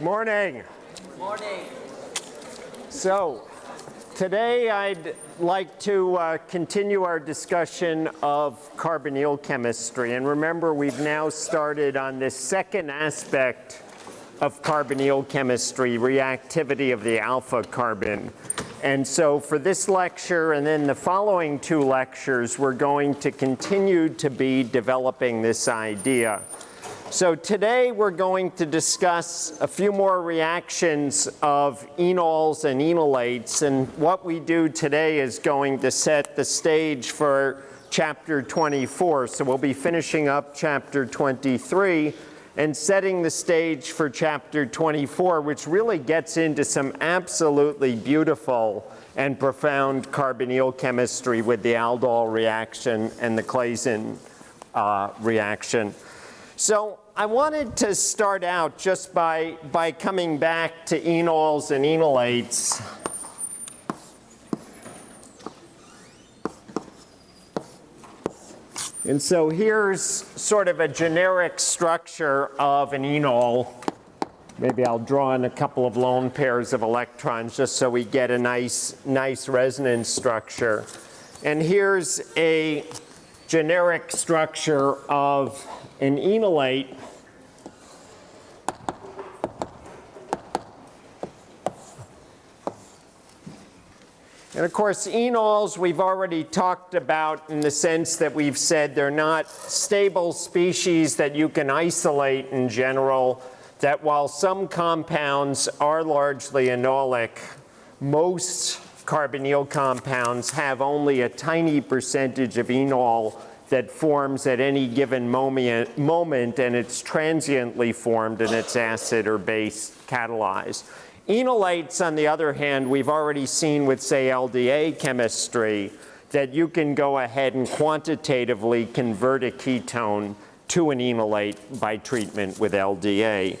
Morning. Morning. So, today I'd like to uh, continue our discussion of carbonyl chemistry. And remember, we've now started on this second aspect of carbonyl chemistry, reactivity of the alpha carbon. And so for this lecture and then the following two lectures, we're going to continue to be developing this idea. So today we're going to discuss a few more reactions of enols and enolates. And what we do today is going to set the stage for chapter 24. So we'll be finishing up chapter 23 and setting the stage for chapter 24, which really gets into some absolutely beautiful and profound carbonyl chemistry with the aldol reaction and the Claisen uh, reaction. So I wanted to start out just by, by coming back to enols and enolates. And so here's sort of a generic structure of an enol. Maybe I'll draw in a couple of lone pairs of electrons just so we get a nice, nice resonance structure. And here's a generic structure of an enolate And of course, enols we've already talked about in the sense that we've said they're not stable species that you can isolate in general, that while some compounds are largely enolic, most carbonyl compounds have only a tiny percentage of enol that forms at any given moment, moment and it's transiently formed and it's acid or base catalyzed. Enolates, on the other hand, we've already seen with, say, LDA chemistry, that you can go ahead and quantitatively convert a ketone to an enolate by treatment with LDA.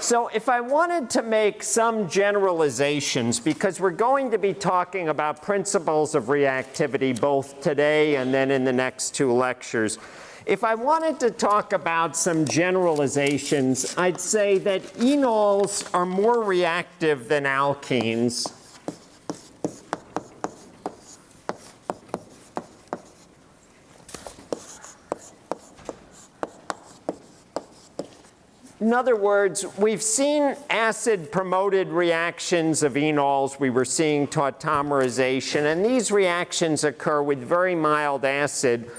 So if I wanted to make some generalizations, because we're going to be talking about principles of reactivity both today and then in the next two lectures, if I wanted to talk about some generalizations, I'd say that enols are more reactive than alkenes. In other words, we've seen acid-promoted reactions of enols. We were seeing tautomerization. And these reactions occur with very mild acid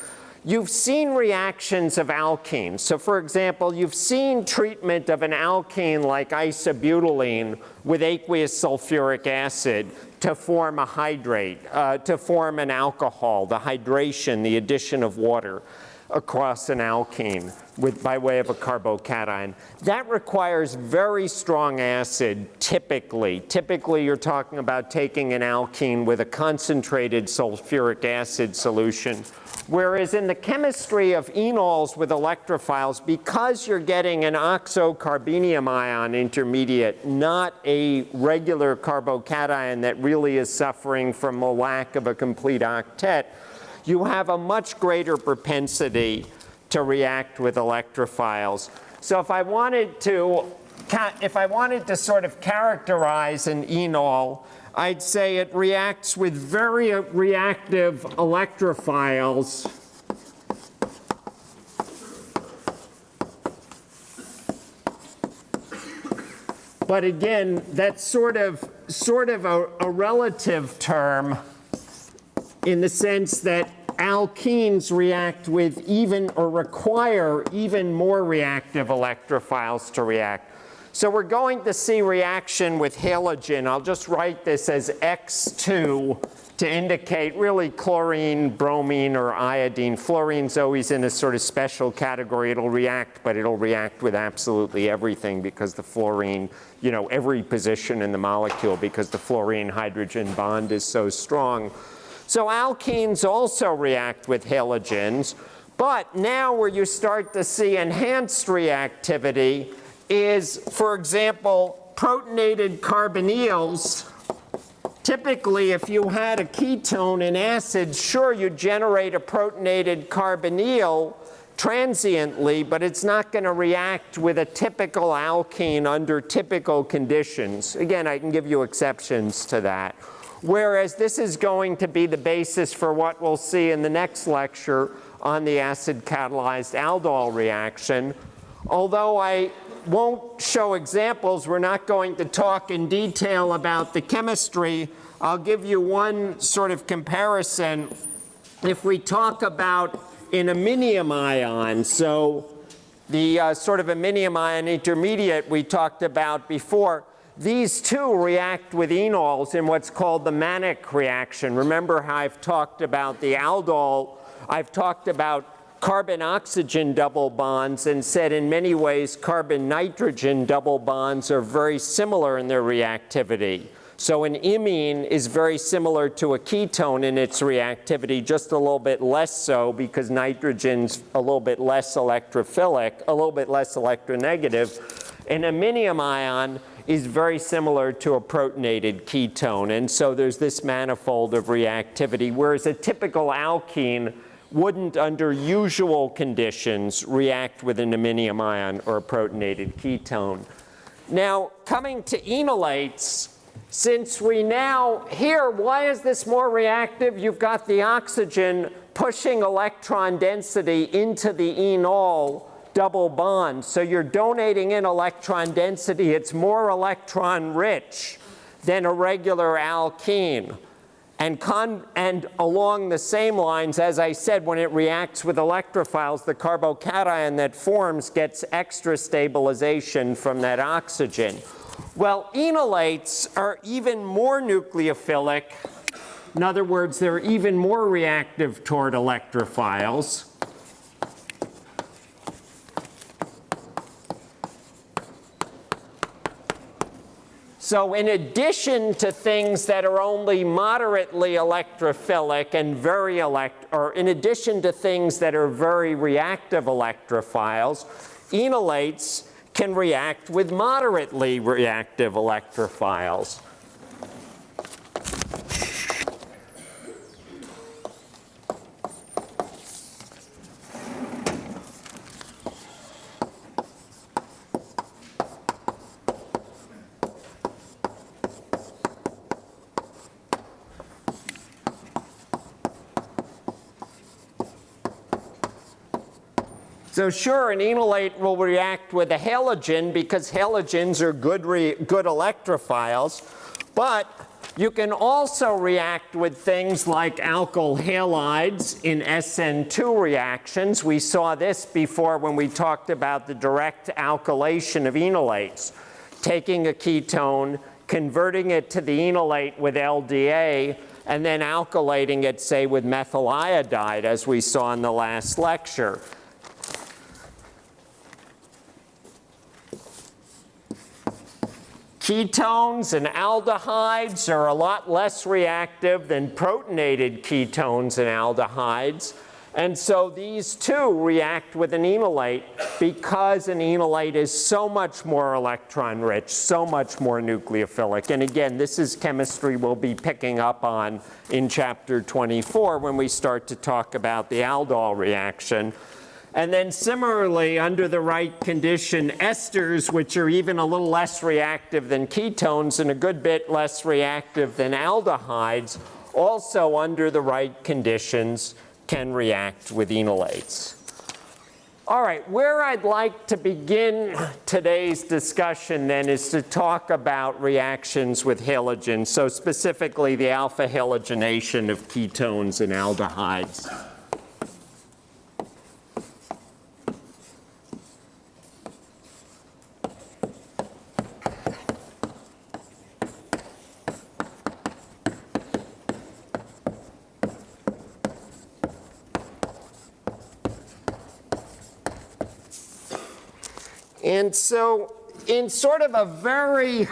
You've seen reactions of alkenes. So for example, you've seen treatment of an alkene like isobutylene with aqueous sulfuric acid to form a hydrate, uh, to form an alcohol, the hydration, the addition of water across an alkene with, by way of a carbocation. That requires very strong acid typically. Typically you're talking about taking an alkene with a concentrated sulfuric acid solution. Whereas in the chemistry of enols with electrophiles, because you're getting an oxocarbenium ion intermediate, not a regular carbocation that really is suffering from a lack of a complete octet, you have a much greater propensity to react with electrophiles. So if I wanted to, if I wanted to sort of characterize an enol, I'd say it reacts with very reactive electrophiles But again, that's sort of, sort of a, a relative term in the sense that alkenes react with even or require even more reactive electrophiles to react. So we're going to see reaction with halogen. I'll just write this as X2 to indicate really chlorine, bromine, or iodine. Fluorine's always in a sort of special category. It'll react, but it'll react with absolutely everything because the fluorine, you know, every position in the molecule because the fluorine-hydrogen bond is so strong. So alkenes also react with halogens, but now where you start to see enhanced reactivity is, for example, protonated carbonyls. Typically, if you had a ketone in acid, sure, you generate a protonated carbonyl, transiently, but it's not going to react with a typical alkene under typical conditions. Again, I can give you exceptions to that. Whereas this is going to be the basis for what we'll see in the next lecture on the acid catalyzed aldol reaction. Although I won't show examples, we're not going to talk in detail about the chemistry. I'll give you one sort of comparison. If we talk about an iminium ion, so the uh, sort of iminium ion intermediate we talked about before, these two react with enols in what's called the Mannich reaction. Remember how I've talked about the aldol, I've talked about carbon-oxygen double bonds and said in many ways carbon-nitrogen double bonds are very similar in their reactivity. So an imine is very similar to a ketone in its reactivity, just a little bit less so because nitrogen's a little bit less electrophilic, a little bit less electronegative. An iminium ion is very similar to a protonated ketone. And so there's this manifold of reactivity, whereas a typical alkene wouldn't, under usual conditions, react with an iminium ion or a protonated ketone. Now, coming to enolates, since we now, here, why is this more reactive? You've got the oxygen pushing electron density into the enol, double bond. So you're donating in electron density. It's more electron rich than a regular alkene. And, and, along the same lines, as I said, when it reacts with electrophiles, the carbocation that forms gets extra stabilization from that oxygen. Well, enolates are even more nucleophilic. In other words, they're even more reactive toward electrophiles. So in addition to things that are only moderately electrophilic and very elect, or in addition to things that are very reactive electrophiles, enolates can react with moderately reactive electrophiles. So sure, an enolate will react with a halogen because halogens are good, good electrophiles, but you can also react with things like alkyl halides in SN2 reactions. We saw this before when we talked about the direct alkylation of enolates. Taking a ketone, converting it to the enolate with LDA, and then alkylating it, say, with methyl iodide, as we saw in the last lecture. Ketones and aldehydes are a lot less reactive than protonated ketones and aldehydes. And so these two react with an enolate because an enolate is so much more electron rich, so much more nucleophilic. And again, this is chemistry we'll be picking up on in chapter 24 when we start to talk about the aldol reaction. And then similarly, under the right condition, esters, which are even a little less reactive than ketones and a good bit less reactive than aldehydes, also under the right conditions can react with enolates. All right, where I'd like to begin today's discussion then is to talk about reactions with halogens, so specifically the alpha halogenation of ketones and aldehydes. And so in sort of a very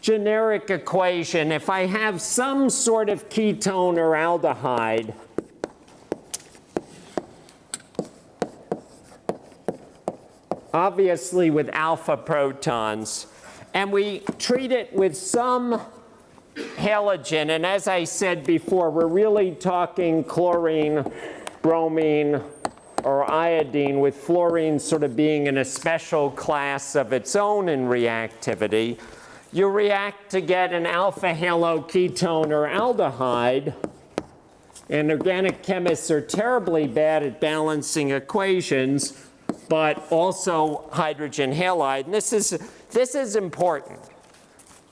generic equation, if I have some sort of ketone or aldehyde, obviously with alpha protons, and we treat it with some halogen, and as I said before, we're really talking chlorine, bromine, or iodine, with fluorine sort of being in a special class of its own in reactivity, you react to get an alpha haloketone or aldehyde. And organic chemists are terribly bad at balancing equations, but also hydrogen halide. And this is, this is important.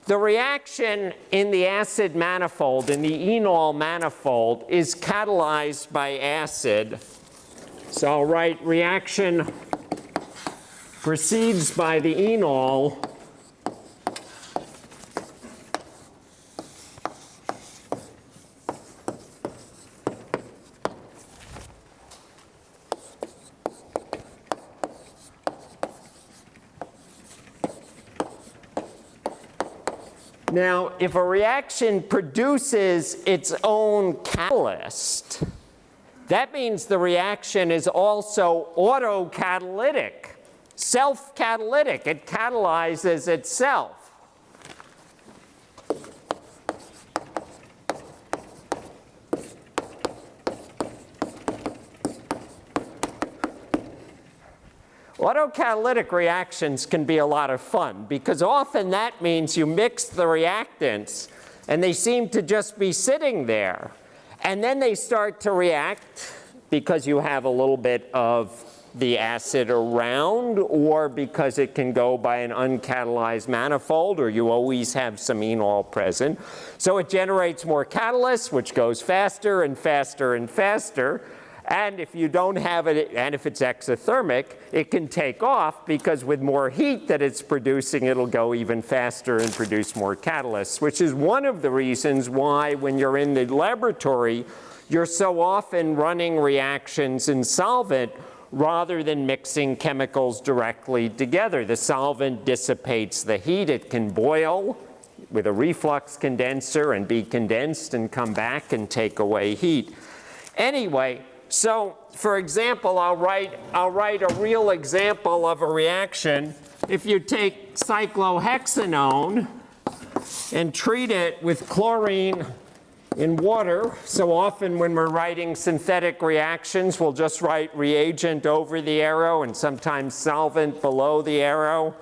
The reaction in the acid manifold, in the enol manifold, is catalyzed by acid. So I'll write reaction proceeds by the enol. Now, if a reaction produces its own catalyst, that means the reaction is also autocatalytic, self-catalytic. It catalyzes itself. Autocatalytic reactions can be a lot of fun because often that means you mix the reactants and they seem to just be sitting there. And then they start to react because you have a little bit of the acid around or because it can go by an uncatalyzed manifold or you always have some enol present. So it generates more catalyst which goes faster and faster and faster and if you don't have it, and if it's exothermic, it can take off because with more heat that it's producing, it'll go even faster and produce more catalysts, which is one of the reasons why when you're in the laboratory, you're so often running reactions in solvent rather than mixing chemicals directly together. The solvent dissipates the heat. It can boil with a reflux condenser and be condensed and come back and take away heat. Anyway, so for example, I'll write, I'll write a real example of a reaction. If you take cyclohexanone and treat it with chlorine in water, so often when we're writing synthetic reactions, we'll just write reagent over the arrow and sometimes solvent below the arrow.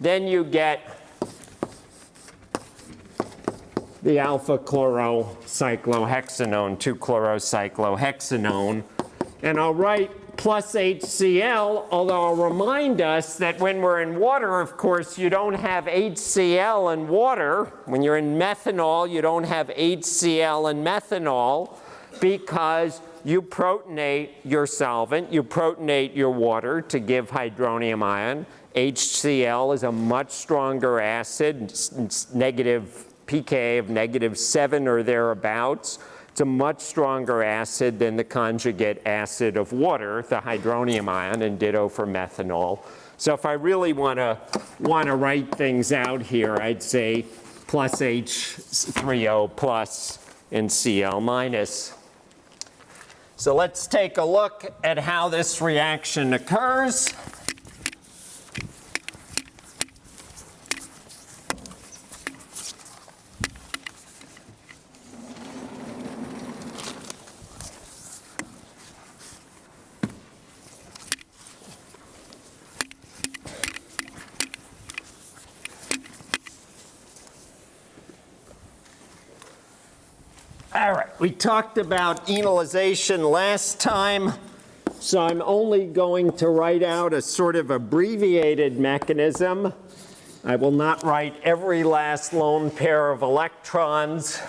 Then you get the alpha chlorocyclohexanone, 2-chlorocyclohexanone. And I'll write plus HCl, although I'll remind us that when we're in water, of course, you don't have HCl in water. When you're in methanol, you don't have HCl in methanol because you protonate your solvent, you protonate your water to give hydronium ion. HCl is a much stronger acid, negative pK of negative 7 or thereabouts. It's a much stronger acid than the conjugate acid of water, the hydronium ion, and ditto for methanol. So if I really want to want to write things out here, I'd say plus H3O plus and Cl minus. So let's take a look at how this reaction occurs. We talked about enolization last time, so I'm only going to write out a sort of abbreviated mechanism. I will not write every last lone pair of electrons.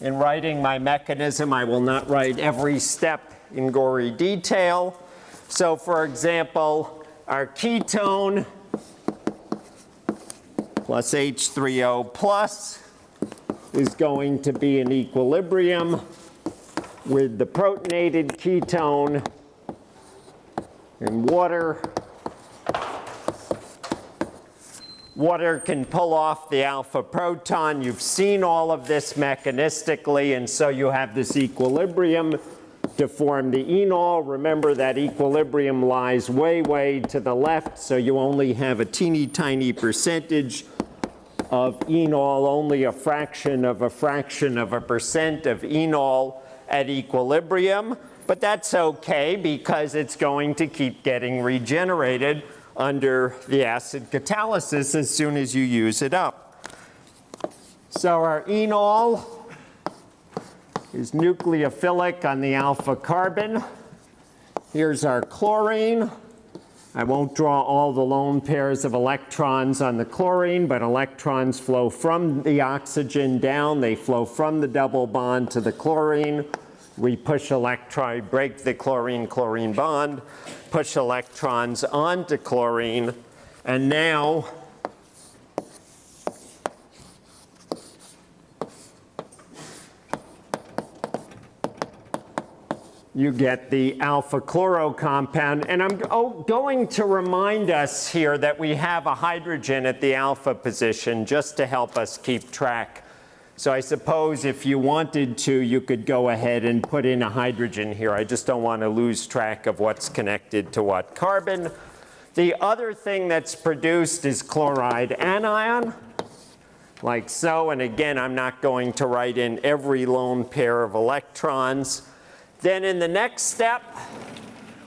In writing my mechanism, I will not write every step in gory detail. So for example, our ketone plus H3O plus is going to be in equilibrium with the protonated ketone and water. Water can pull off the alpha proton. You've seen all of this mechanistically, and so you have this equilibrium to form the enol. Remember that equilibrium lies way, way to the left, so you only have a teeny tiny percentage of enol, only a fraction of a fraction of a percent of enol at equilibrium. But that's okay because it's going to keep getting regenerated under the acid catalysis as soon as you use it up. So our enol is nucleophilic on the alpha carbon. Here's our chlorine. I won't draw all the lone pairs of electrons on the chlorine, but electrons flow from the oxygen down. They flow from the double bond to the chlorine. We push electron, break the chlorine-chlorine bond, push electrons onto chlorine, and now you get the alpha chloro compound. And I'm going to remind us here that we have a hydrogen at the alpha position just to help us keep track. So I suppose if you wanted to, you could go ahead and put in a hydrogen here. I just don't want to lose track of what's connected to what carbon. The other thing that's produced is chloride anion, like so. And again, I'm not going to write in every lone pair of electrons. Then in the next step,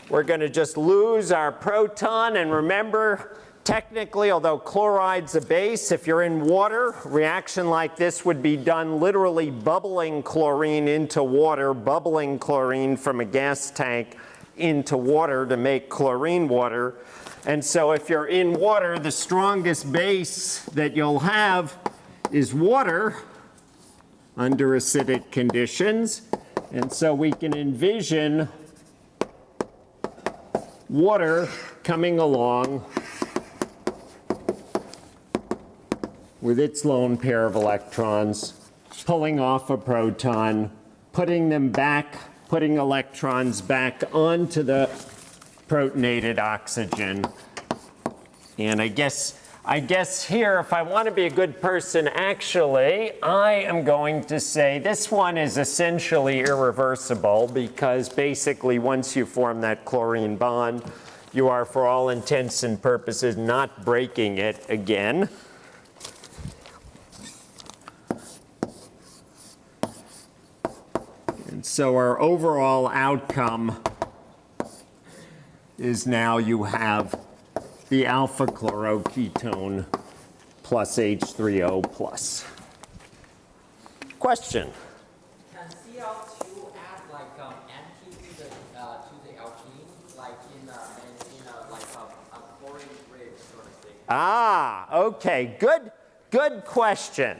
we're going to just lose our proton. And remember, technically, although chloride's a base, if you're in water, reaction like this would be done literally bubbling chlorine into water, bubbling chlorine from a gas tank into water to make chlorine water. And so if you're in water, the strongest base that you'll have is water under acidic conditions. And so we can envision water coming along with its lone pair of electrons, pulling off a proton, putting them back, putting electrons back onto the protonated oxygen. And I guess I guess here, if I want to be a good person, actually, I am going to say this one is essentially irreversible because basically once you form that chlorine bond, you are, for all intents and purposes, not breaking it again. And so our overall outcome is now you have the alpha chloroketone plus H3O plus. Question? Can Cl2 add like um, anti to the uh, to the alkene, like in a, in, in a like a, a chlorine bridge sort of thing? Ah, okay, good, good question.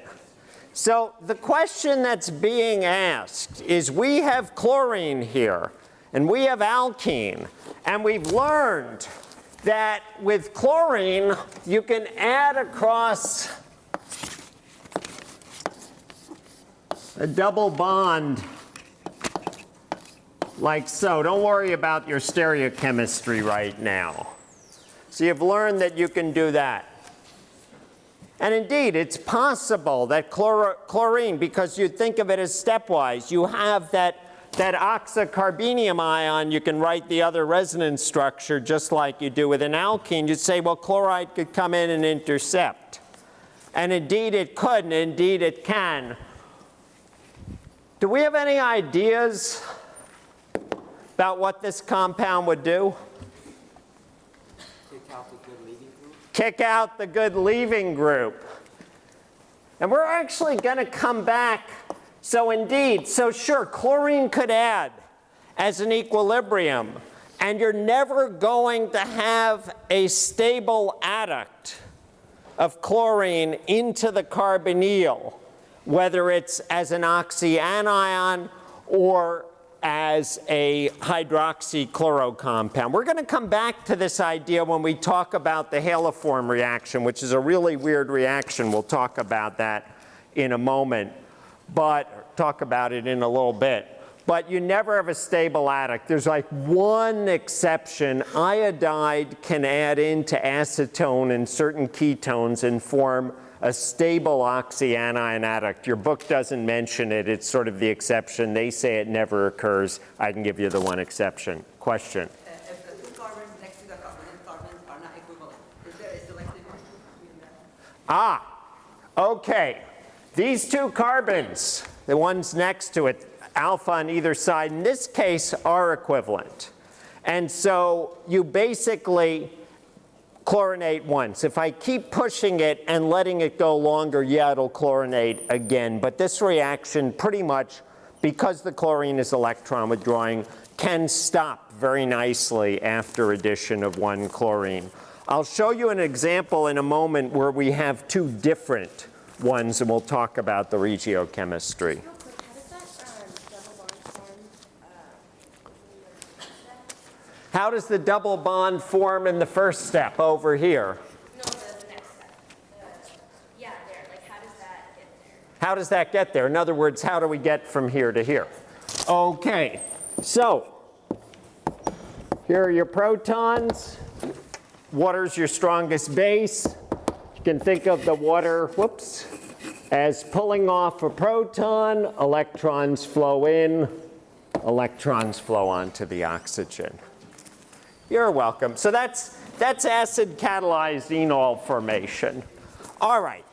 So the question that's being asked is we have chlorine here and we have alkene and we've learned that with chlorine, you can add across a double bond like so. Don't worry about your stereochemistry right now. So you've learned that you can do that. And indeed, it's possible that chlor chlorine, because you think of it as stepwise, you have that that oxocarbenium ion, you can write the other resonance structure just like you do with an alkene. You'd say, well, chloride could come in and intercept. And indeed it could, and indeed it can. Do we have any ideas about what this compound would do? Kick out the good leaving group. Kick out the good leaving group. And we're actually going to come back so indeed, so sure, chlorine could add as an equilibrium, and you're never going to have a stable adduct of chlorine into the carbonyl, whether it's as an oxyanion or as a hydroxychloro compound. We're going to come back to this idea when we talk about the haloform reaction, which is a really weird reaction. We'll talk about that in a moment but talk about it in a little bit. But you never have a stable adduct. There's like one exception. Iodide can add into acetone and certain ketones and form a stable oxyanion adduct. Your book doesn't mention it. It's sort of the exception. They say it never occurs. I can give you the one exception. Question? Uh, if the two carbons next to the covalent carbons are not equivalent, is there a selective bond between them? Ah, okay. These two carbons, the ones next to it, alpha on either side, in this case, are equivalent. And so you basically chlorinate once. If I keep pushing it and letting it go longer, yeah, it'll chlorinate again. But this reaction pretty much, because the chlorine is electron withdrawing, can stop very nicely after addition of one chlorine. I'll show you an example in a moment where we have two different ones, and we'll talk about the regiochemistry. How does that double bond form? uh, when you're- How does the double bond form in the first step over here? No, the, the next step. The, yeah, there. Like, how does that get there? How does that get there? In other words, how do we get from here to here? Okay, so here are your protons. Water's your strongest base. You can think of the water, whoops, as pulling off a proton. Electrons flow in, electrons flow onto the oxygen. You're welcome. So that's, that's acid catalyzed enol formation. All right.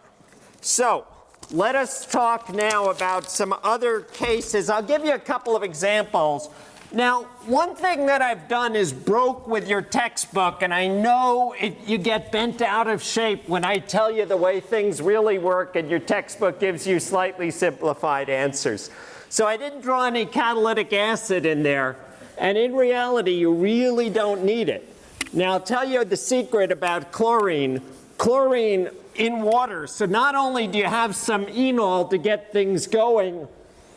So let us talk now about some other cases. I'll give you a couple of examples. Now, one thing that I've done is broke with your textbook, and I know it, you get bent out of shape when I tell you the way things really work, and your textbook gives you slightly simplified answers. So I didn't draw any catalytic acid in there, and in reality, you really don't need it. Now, I'll tell you the secret about chlorine. Chlorine in water, so not only do you have some enol to get things going,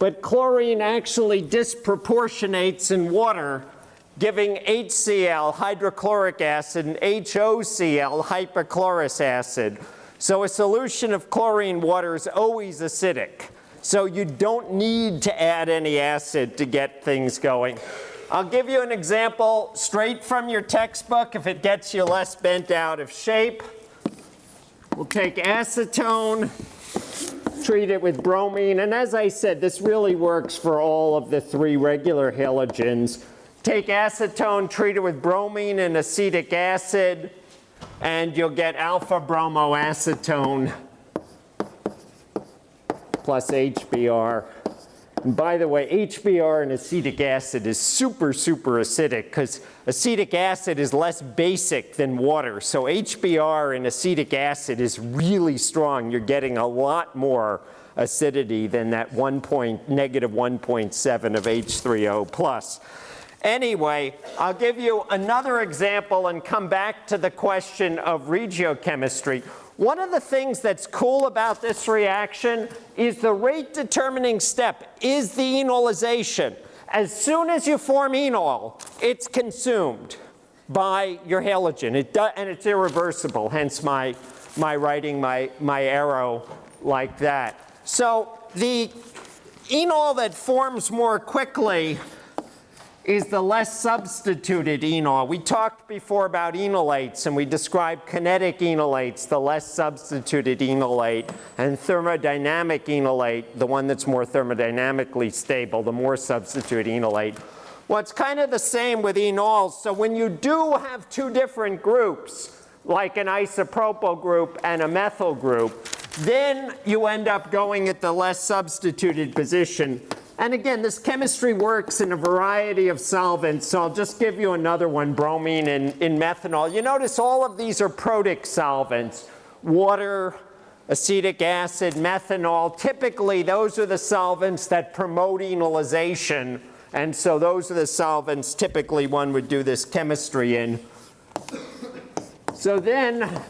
but chlorine actually disproportionates in water, giving HCl, hydrochloric acid, and HOCl, hypochlorous acid. So a solution of chlorine water is always acidic. So you don't need to add any acid to get things going. I'll give you an example straight from your textbook if it gets you less bent out of shape. We'll take acetone, treat it with bromine, and as I said, this really works for all of the three regular halogens. Take acetone, treat it with bromine and acetic acid, and you'll get alpha bromoacetone plus HBr. And by the way, HBr and acetic acid is super, super acidic because acetic acid is less basic than water. So HBr and acetic acid is really strong. You're getting a lot more acidity than that 1 point, negative 1.7 of H3O plus. Anyway, I'll give you another example and come back to the question of regiochemistry. One of the things that's cool about this reaction is the rate determining step is the enolization. As soon as you form enol, it's consumed by your halogen. It and it's irreversible, hence my, my writing my, my arrow like that. So the enol that forms more quickly is the less substituted enol. We talked before about enolates and we described kinetic enolates, the less substituted enolate, and thermodynamic enolate, the one that's more thermodynamically stable, the more substituted enolate. Well, it's kind of the same with enols. So when you do have two different groups, like an isopropyl group and a methyl group, then you end up going at the less substituted position. And again, this chemistry works in a variety of solvents, so I'll just give you another one, bromine and in methanol. You notice all of these are protic solvents. Water, acetic acid, methanol. Typically, those are the solvents that promote enolization. And so those are the solvents typically one would do this chemistry in. So then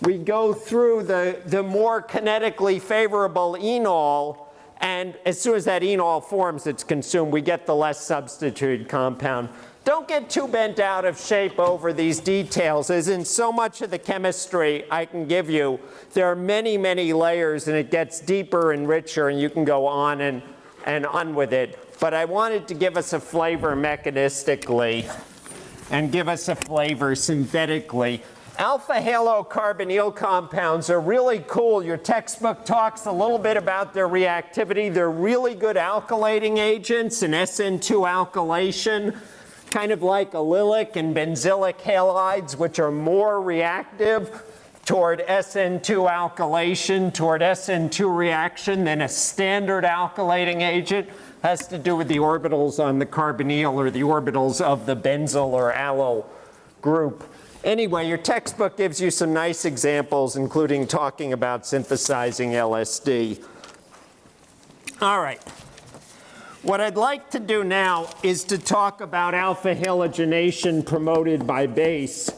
we go through the, the more kinetically favorable enol, and as soon as that enol forms, it's consumed. We get the less substituted compound. Don't get too bent out of shape over these details, as in so much of the chemistry I can give you, there are many, many layers, and it gets deeper and richer, and you can go on and, and on with it. But I wanted to give us a flavor mechanistically and give us a flavor synthetically. Alpha halocarbonyl compounds are really cool. Your textbook talks a little bit about their reactivity. They're really good alkylating agents in SN2 alkylation, kind of like allylic and benzylic halides, which are more reactive toward SN2 alkylation, toward SN2 reaction than a standard alkylating agent. has to do with the orbitals on the carbonyl or the orbitals of the benzyl or allyl group. Anyway, your textbook gives you some nice examples, including talking about synthesizing LSD. All right. What I'd like to do now is to talk about alpha halogenation promoted by base.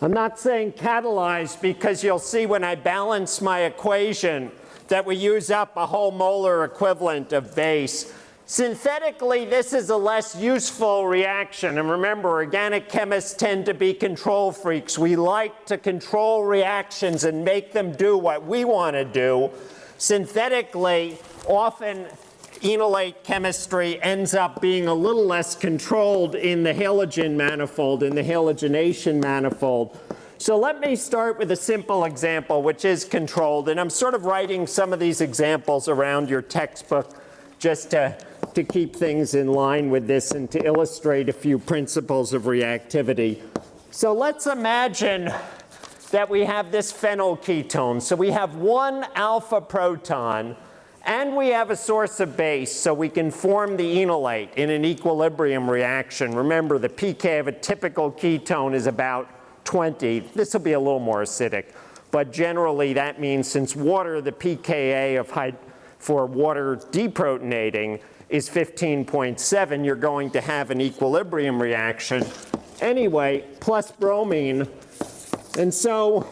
I'm not saying catalyzed because you'll see when I balance my equation that we use up a whole molar equivalent of base. Synthetically, this is a less useful reaction. And remember, organic chemists tend to be control freaks. We like to control reactions and make them do what we want to do. Synthetically, often enolate chemistry ends up being a little less controlled in the halogen manifold, in the halogenation manifold. So let me start with a simple example, which is controlled. And I'm sort of writing some of these examples around your textbook just to, to keep things in line with this and to illustrate a few principles of reactivity. So let's imagine that we have this phenyl ketone. So we have one alpha proton and we have a source of base, so we can form the enolate in an equilibrium reaction. Remember, the pK of a typical ketone is about 20. This will be a little more acidic. But generally, that means since water, the pKa of for water deprotonating is 15.7, you're going to have an equilibrium reaction. Anyway, plus bromine. And so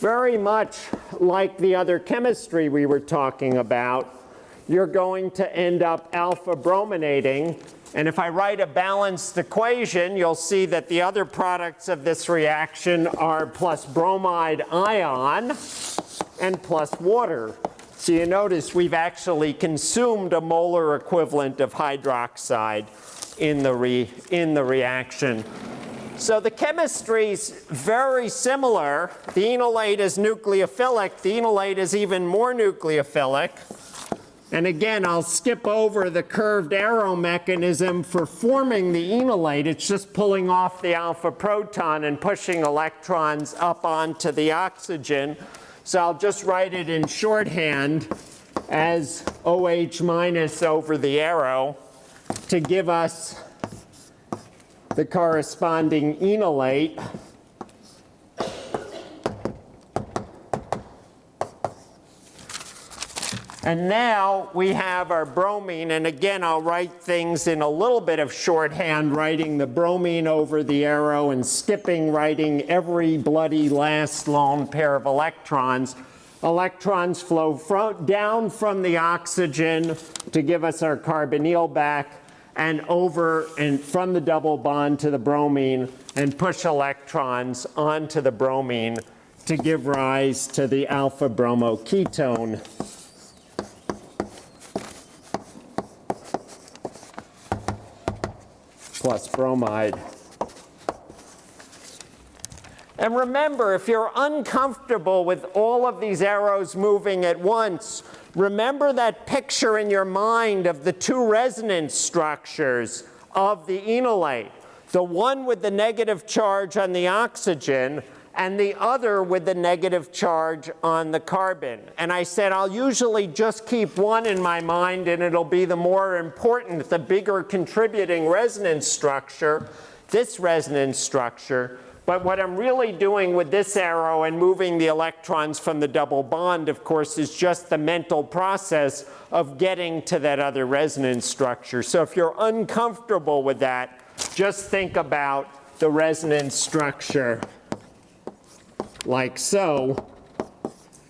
very much like the other chemistry we were talking about, you're going to end up alpha brominating. And if I write a balanced equation, you'll see that the other products of this reaction are plus bromide ion and plus water. So you notice we've actually consumed a molar equivalent of hydroxide in the, re, in the reaction. So the chemistry is very similar. The enolate is nucleophilic. The enolate is even more nucleophilic. And again, I'll skip over the curved arrow mechanism for forming the enolate. It's just pulling off the alpha proton and pushing electrons up onto the oxygen. So I'll just write it in shorthand as OH minus over the arrow to give us the corresponding enolate. And now we have our bromine, and again, I'll write things in a little bit of shorthand, writing the bromine over the arrow and skipping writing every bloody last lone pair of electrons. Electrons flow down from the oxygen to give us our carbonyl back and over and from the double bond to the bromine and push electrons onto the bromine to give rise to the alpha bromoketone. Bromide. And remember, if you're uncomfortable with all of these arrows moving at once, remember that picture in your mind of the two resonance structures of the enolate. The one with the negative charge on the oxygen and the other with the negative charge on the carbon. And I said I'll usually just keep one in my mind and it'll be the more important, the bigger contributing resonance structure, this resonance structure. But what I'm really doing with this arrow and moving the electrons from the double bond, of course, is just the mental process of getting to that other resonance structure. So if you're uncomfortable with that, just think about the resonance structure like so.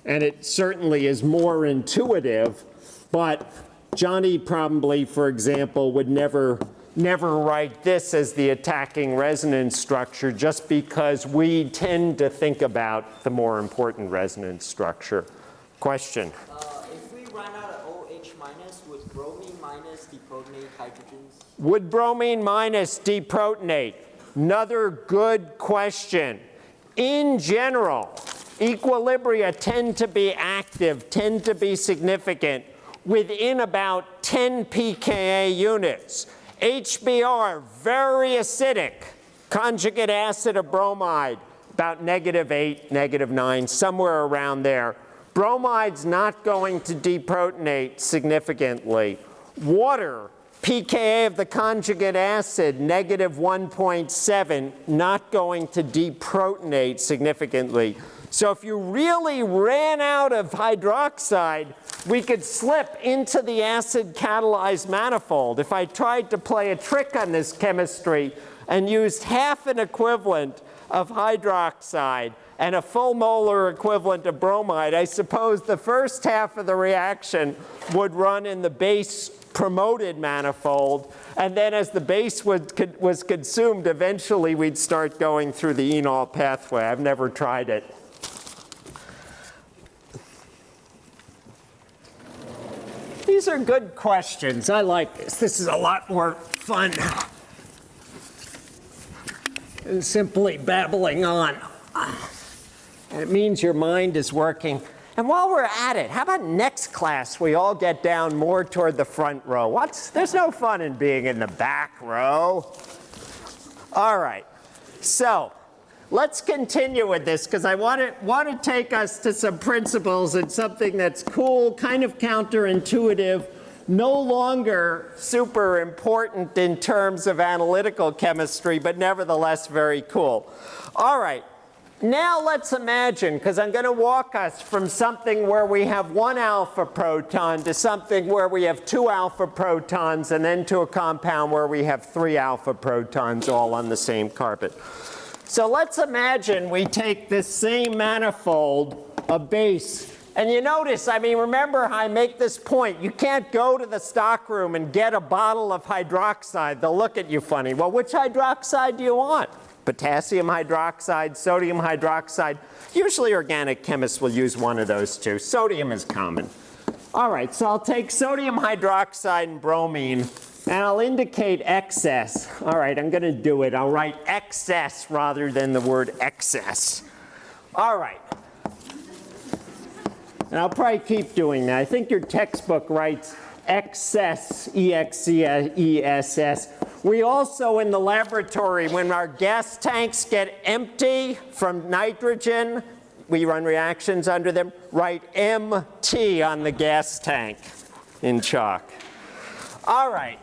And it certainly is more intuitive, but Johnny probably, for example, would never, never write this as the attacking resonance structure just because we tend to think about the more important resonance structure. Question? Uh, if we run out of OH minus, would bromine minus deprotonate hydrogens? Would bromine minus deprotonate? Another good question. In general, equilibria tend to be active, tend to be significant within about 10 pKa units. HBr, very acidic, Conjugate acid of bromide, about negative 8, negative 9, somewhere around there. Bromide's not going to deprotonate significantly. Water, pKa of the conjugate acid, negative 1.7, not going to deprotonate significantly. So if you really ran out of hydroxide, we could slip into the acid catalyzed manifold. If I tried to play a trick on this chemistry and used half an equivalent of hydroxide and a full molar equivalent of bromide, I suppose the first half of the reaction would run in the base promoted manifold, and then as the base was, was consumed, eventually we'd start going through the enol pathway. I've never tried it. These are good questions. I like this. This is a lot more fun than simply babbling on. And it means your mind is working. And while we're at it, how about next class we all get down more toward the front row? What's, there's no fun in being in the back row. All right, so let's continue with this because I want to, want to take us to some principles and something that's cool, kind of counterintuitive, no longer super important in terms of analytical chemistry, but nevertheless very cool. All right, now let's imagine, because I'm going to walk us from something where we have one alpha proton to something where we have two alpha protons and then to a compound where we have three alpha protons all on the same carbon. So let's imagine we take this same manifold, a base, and you notice, I mean, remember I make this point, you can't go to the stockroom and get a bottle of hydroxide. They'll look at you funny. Well, which hydroxide do you want? Potassium hydroxide, sodium hydroxide. Usually organic chemists will use one of those two. Sodium is common. All right, so I'll take sodium hydroxide and bromine and I'll indicate excess. All right, I'm going to do it. I'll write excess rather than the word excess. All right. And I'll probably keep doing that. I think your textbook writes excess, E-X-C-E-S-S. We also, in the laboratory, when our gas tanks get empty from nitrogen, we run reactions under them, write MT on the gas tank in chalk. All right,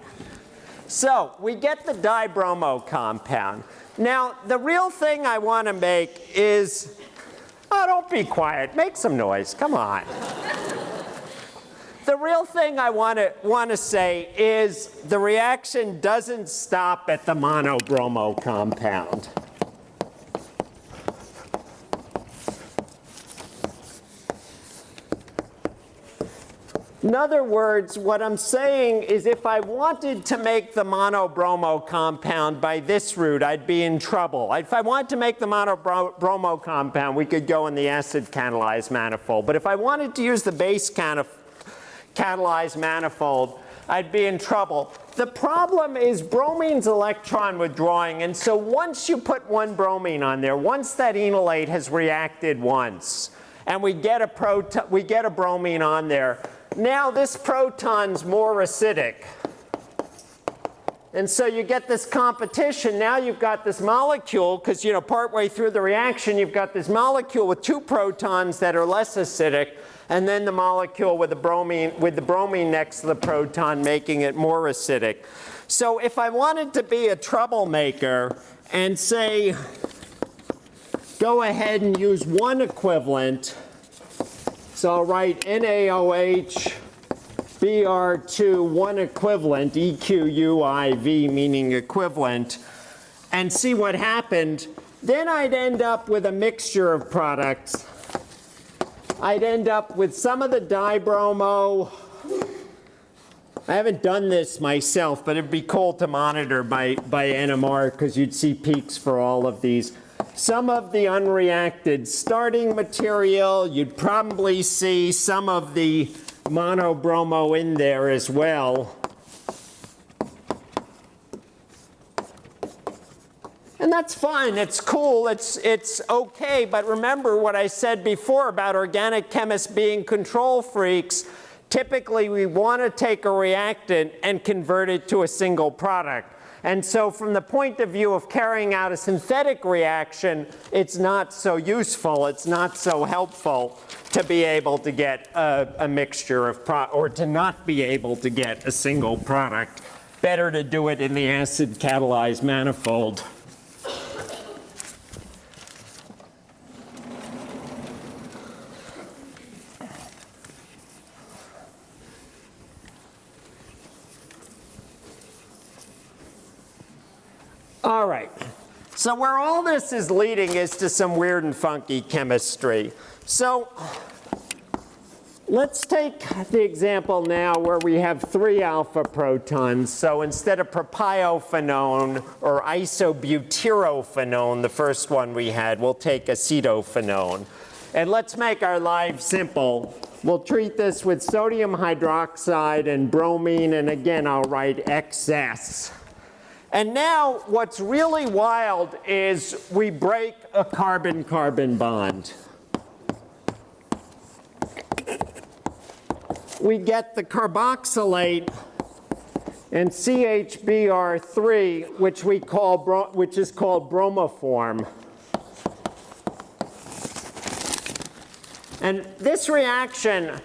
so we get the dibromo compound. Now, the real thing I want to make is, oh, don't be quiet, make some noise, come on the real thing I want to want to say is the reaction doesn't stop at the monobromo compound. In other words, what I'm saying is if I wanted to make the monobromo compound by this route, I'd be in trouble. If I wanted to make the monobromo compound, we could go in the acid catalyzed manifold. But if I wanted to use the base catalyzed manifold, I'd be in trouble. The problem is bromine's electron withdrawing, and so once you put one bromine on there, once that enolate has reacted once, and we get a proton, we get a bromine on there, now this proton's more acidic. And so you get this competition. Now you've got this molecule, because you know, partway through the reaction, you've got this molecule with two protons that are less acidic and then the molecule with the bromine, with the bromine next to the proton making it more acidic. So if I wanted to be a troublemaker and say, go ahead and use one equivalent, so I'll write NaOH Br2, one equivalent, EQUIV meaning equivalent, and see what happened, then I'd end up with a mixture of products I'd end up with some of the dibromo. I haven't done this myself, but it'd be cool to monitor by, by NMR because you'd see peaks for all of these. Some of the unreacted starting material, you'd probably see some of the monobromo in there as well. And that's fine, it's cool, it's, it's okay, but remember what I said before about organic chemists being control freaks. Typically, we want to take a reactant and convert it to a single product. And so from the point of view of carrying out a synthetic reaction, it's not so useful, it's not so helpful to be able to get a, a mixture of, pro or to not be able to get a single product. Better to do it in the acid catalyzed manifold. All right. So where all this is leading is to some weird and funky chemistry. So let's take the example now where we have three alpha protons. So instead of propiophenone or isobutyrophenone, the first one we had, we'll take acetophenone. And let's make our life simple. We'll treat this with sodium hydroxide and bromine, and again, I'll write XS. And now what's really wild is we break a carbon-carbon bond. We get the carboxylate and CHBr3, which we call which is called bromoform. And this reaction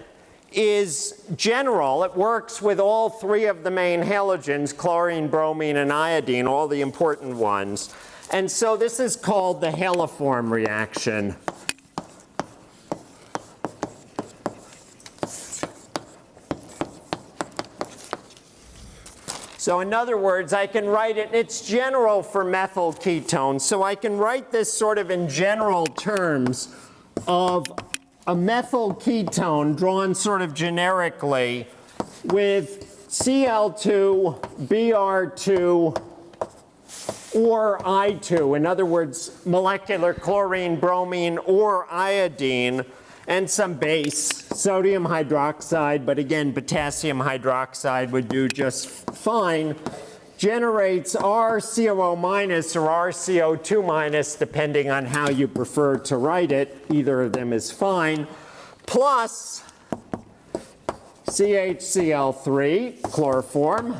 is general. It works with all three of the main halogens, chlorine, bromine, and iodine, all the important ones. And so this is called the haloform reaction. So in other words, I can write it, it's general for methyl ketones, so I can write this sort of in general terms of a methyl ketone drawn sort of generically with Cl2, Br2, or I2. In other words, molecular chlorine, bromine, or iodine, and some base, sodium hydroxide, but again, potassium hydroxide would do just fine, generates RCOO minus or RCO2 minus, depending on how you prefer to write it. Either of them is fine, plus CHCl3, chloroform,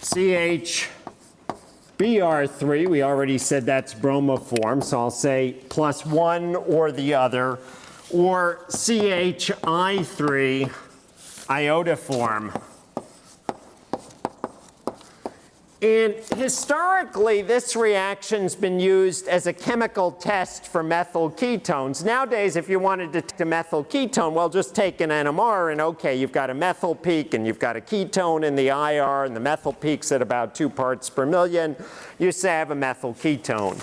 CHBr3, we already said that's bromoform, so I'll say plus one or the other, or CHI3, iodoform. And historically, this reaction's been used as a chemical test for methyl ketones. Nowadays, if you wanted to detect a methyl ketone, well, just take an NMR and okay, you've got a methyl peak and you've got a ketone in the IR and the methyl peak's at about two parts per million. You say I have a methyl ketone.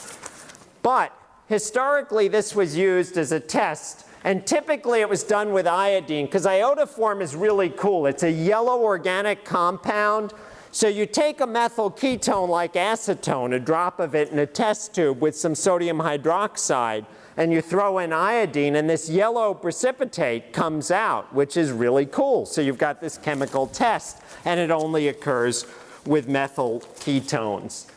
But historically, this was used as a test and typically it was done with iodine because iodoform is really cool. It's a yellow organic compound. So you take a methyl ketone like acetone, a drop of it in a test tube with some sodium hydroxide, and you throw in iodine and this yellow precipitate comes out, which is really cool. So you've got this chemical test and it only occurs with methyl ketones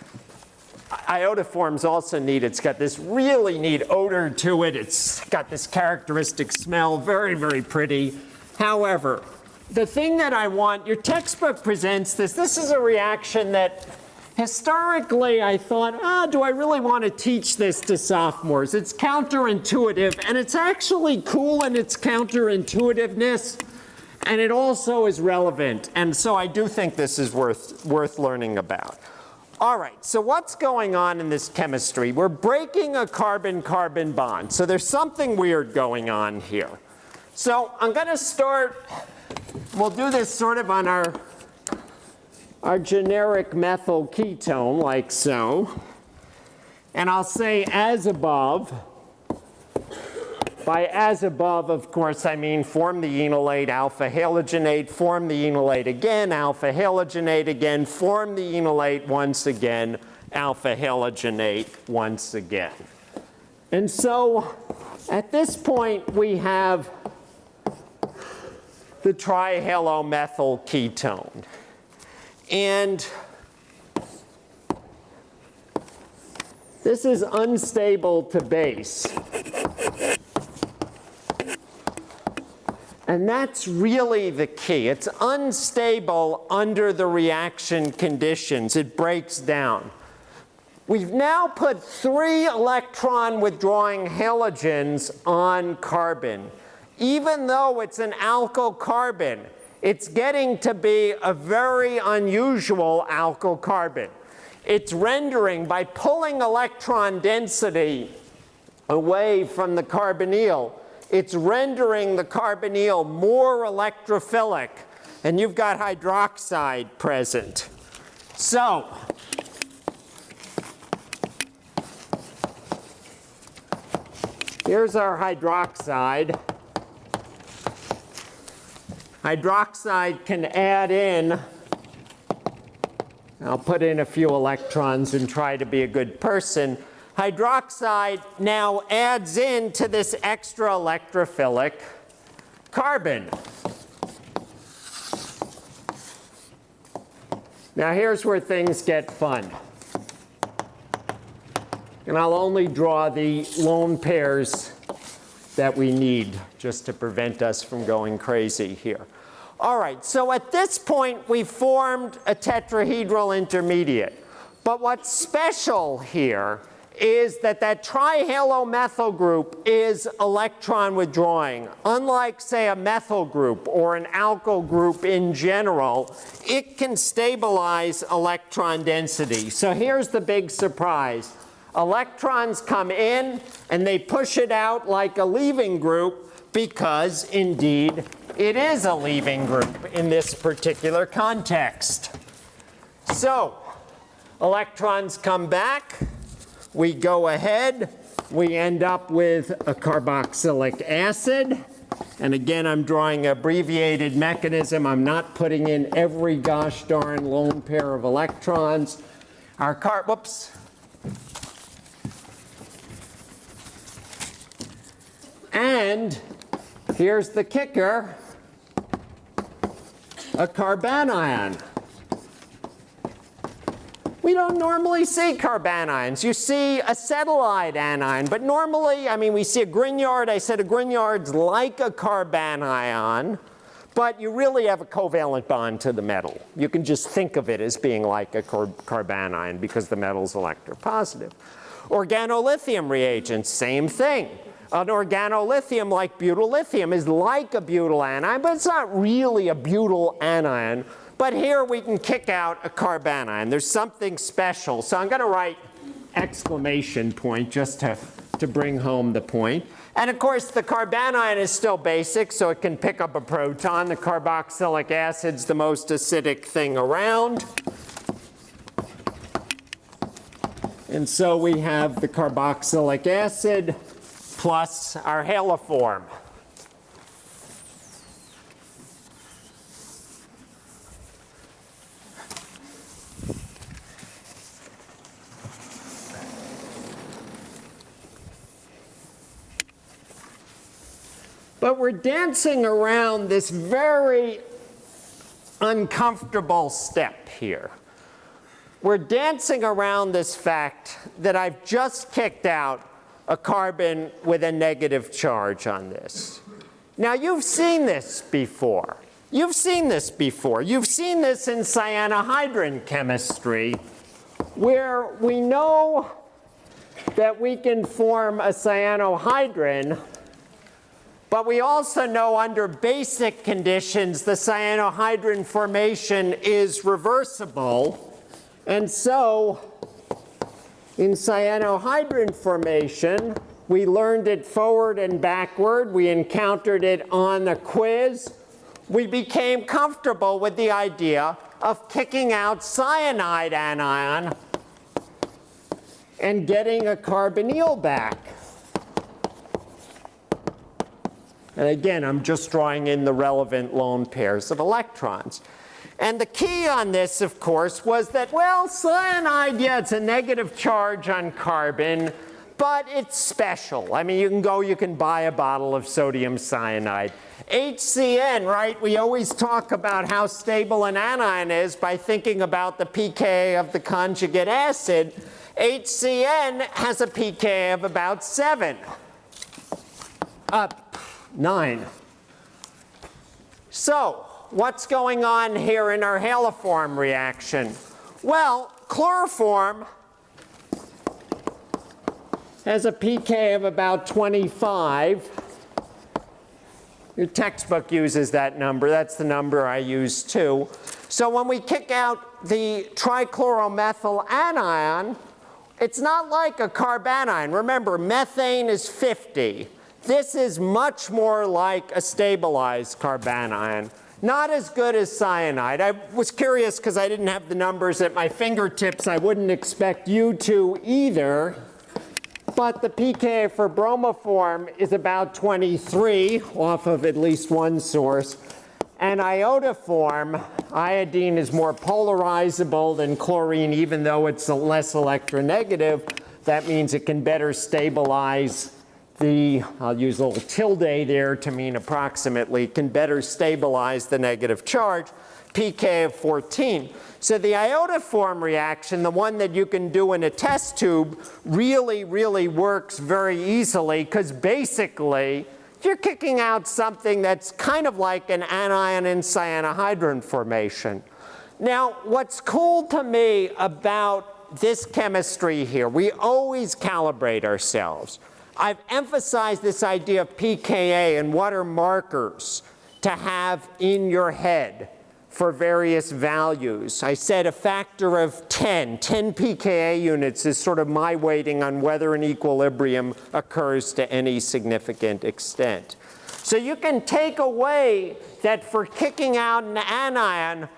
iodoform's also neat. It's got this really neat odor to it. It's got this characteristic smell, very, very pretty. However, the thing that I want, your textbook presents this. This is a reaction that historically I thought, ah, do I really want to teach this to sophomores? It's counterintuitive, and it's actually cool in its counterintuitiveness, and it also is relevant. And so I do think this is worth, worth learning about. All right, so what's going on in this chemistry? We're breaking a carbon-carbon bond. So there's something weird going on here. So I'm going to start, we'll do this sort of on our, our generic methyl ketone, like so. And I'll say as above. By as above, of course, I mean form the enolate alpha halogenate, form the enolate again, alpha halogenate again, form the enolate once again, alpha halogenate once again. And so at this point, we have the trihalomethyl ketone. And this is unstable to base. And that's really the key. It's unstable under the reaction conditions. It breaks down. We've now put three electron withdrawing halogens on carbon. Even though it's an alkyl carbon, it's getting to be a very unusual alkyl carbon. It's rendering, by pulling electron density away from the carbonyl, it's rendering the carbonyl more electrophilic, and you've got hydroxide present. So, here's our hydroxide. Hydroxide can add in, I'll put in a few electrons and try to be a good person. Hydroxide now adds in to this extra electrophilic carbon. Now here's where things get fun. And I'll only draw the lone pairs that we need just to prevent us from going crazy here. All right, so at this point we formed a tetrahedral intermediate. But what's special here is that that trihalomethyl group is electron withdrawing. Unlike, say, a methyl group or an alkyl group in general, it can stabilize electron density. So here's the big surprise. Electrons come in and they push it out like a leaving group because, indeed, it is a leaving group in this particular context. So, electrons come back we go ahead, we end up with a carboxylic acid. And again, I'm drawing abbreviated mechanism. I'm not putting in every gosh darn lone pair of electrons. Our car, whoops. And here's the kicker, a carbanion. We don't normally see carbanions. You see acetylide anion, but normally, I mean, we see a Grignard. I said a Grignard's like a carbanion, but you really have a covalent bond to the metal. You can just think of it as being like a car carbanion because the metal's electropositive. Organolithium reagents, same thing. An organolithium like butyllithium is like a butyl anion, but it's not really a butyl anion. But here we can kick out a carbanion. There's something special. So I'm going to write exclamation point just to, to bring home the point. And of course, the carbanion is still basic, so it can pick up a proton. The carboxylic acid's the most acidic thing around. And so we have the carboxylic acid plus our haloform. But we're dancing around this very uncomfortable step here. We're dancing around this fact that I've just kicked out a carbon with a negative charge on this. Now you've seen this before. You've seen this before. You've seen this in cyanohydrin chemistry where we know that we can form a cyanohydrin but we also know under basic conditions the cyanohydrin formation is reversible. And so in cyanohydrin formation, we learned it forward and backward. We encountered it on a quiz. We became comfortable with the idea of kicking out cyanide anion and getting a carbonyl back. And again, I'm just drawing in the relevant lone pairs of electrons. And the key on this, of course, was that, well, cyanide, yeah, it's a negative charge on carbon, but it's special. I mean, you can go, you can buy a bottle of sodium cyanide. HCN, right, we always talk about how stable an anion is by thinking about the pK of the conjugate acid. HCN has a pK of about 7. Uh, 9. So, what's going on here in our haloform reaction? Well, chloroform has a pK of about 25. Your textbook uses that number. That's the number I use too. So when we kick out the trichloromethyl anion, it's not like a carbanion. Remember, methane is 50. This is much more like a stabilized carbanion. Not as good as cyanide. I was curious because I didn't have the numbers at my fingertips. I wouldn't expect you to either. But the pK for bromoform is about 23 off of at least one source. And iodoform, iodine is more polarizable than chlorine even though it's less electronegative. That means it can better stabilize the, I'll use a little tilde there to mean approximately, can better stabilize the negative charge, pK of 14. So the iodoform reaction, the one that you can do in a test tube, really, really works very easily because basically you're kicking out something that's kind of like an anion and cyanohydrin formation. Now, what's cool to me about this chemistry here, we always calibrate ourselves. I've emphasized this idea of pKa and what are markers to have in your head for various values. I said a factor of 10, 10 pKa units is sort of my weighting on whether an equilibrium occurs to any significant extent. So you can take away that for kicking out an anion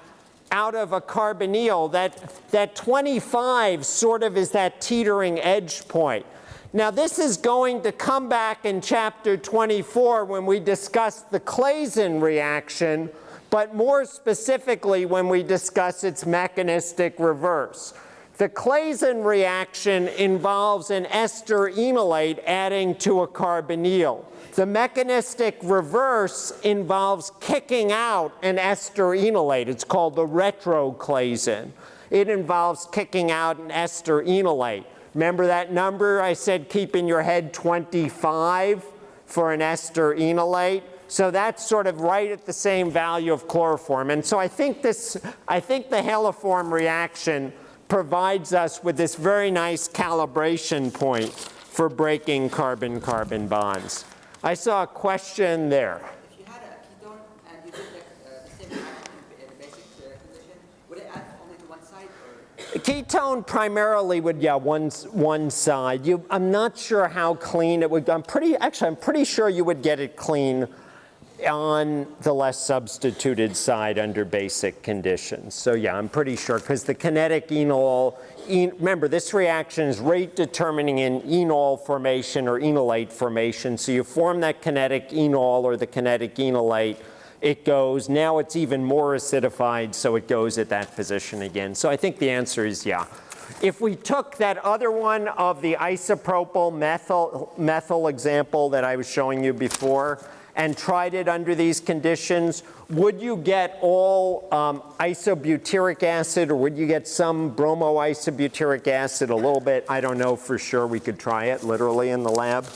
out of a carbonyl, that, that 25 sort of is that teetering edge point. Now this is going to come back in chapter 24 when we discuss the Claisen reaction, but more specifically when we discuss its mechanistic reverse. The Claisen reaction involves an ester enolate adding to a carbonyl. The mechanistic reverse involves kicking out an ester enolate. It's called the retroclaisen. It involves kicking out an ester enolate. Remember that number I said keep in your head 25 for an ester enolate? So that's sort of right at the same value of chloroform. And so I think this, I think the haloform reaction provides us with this very nice calibration point for breaking carbon-carbon bonds. I saw a question there. If you had a ketone and you did the, uh, the same reaction in the basic uh, condition, would it add only to one side or? Ketone primarily would, yeah, one, one side. You, I'm not sure how clean it would, I'm pretty, actually, I'm pretty sure you would get it clean on the less substituted side under basic conditions. So yeah, I'm pretty sure because the kinetic enol, en, remember this reaction is rate determining in enol formation or enolate formation. So you form that kinetic enol or the kinetic enolate, it goes, now it's even more acidified so it goes at that position again. So I think the answer is yeah. If we took that other one of the isopropyl methyl, methyl example that I was showing you before, and tried it under these conditions, would you get all um, isobutyric acid or would you get some bromoisobutyric acid a little bit? I don't know for sure. We could try it literally in the lab.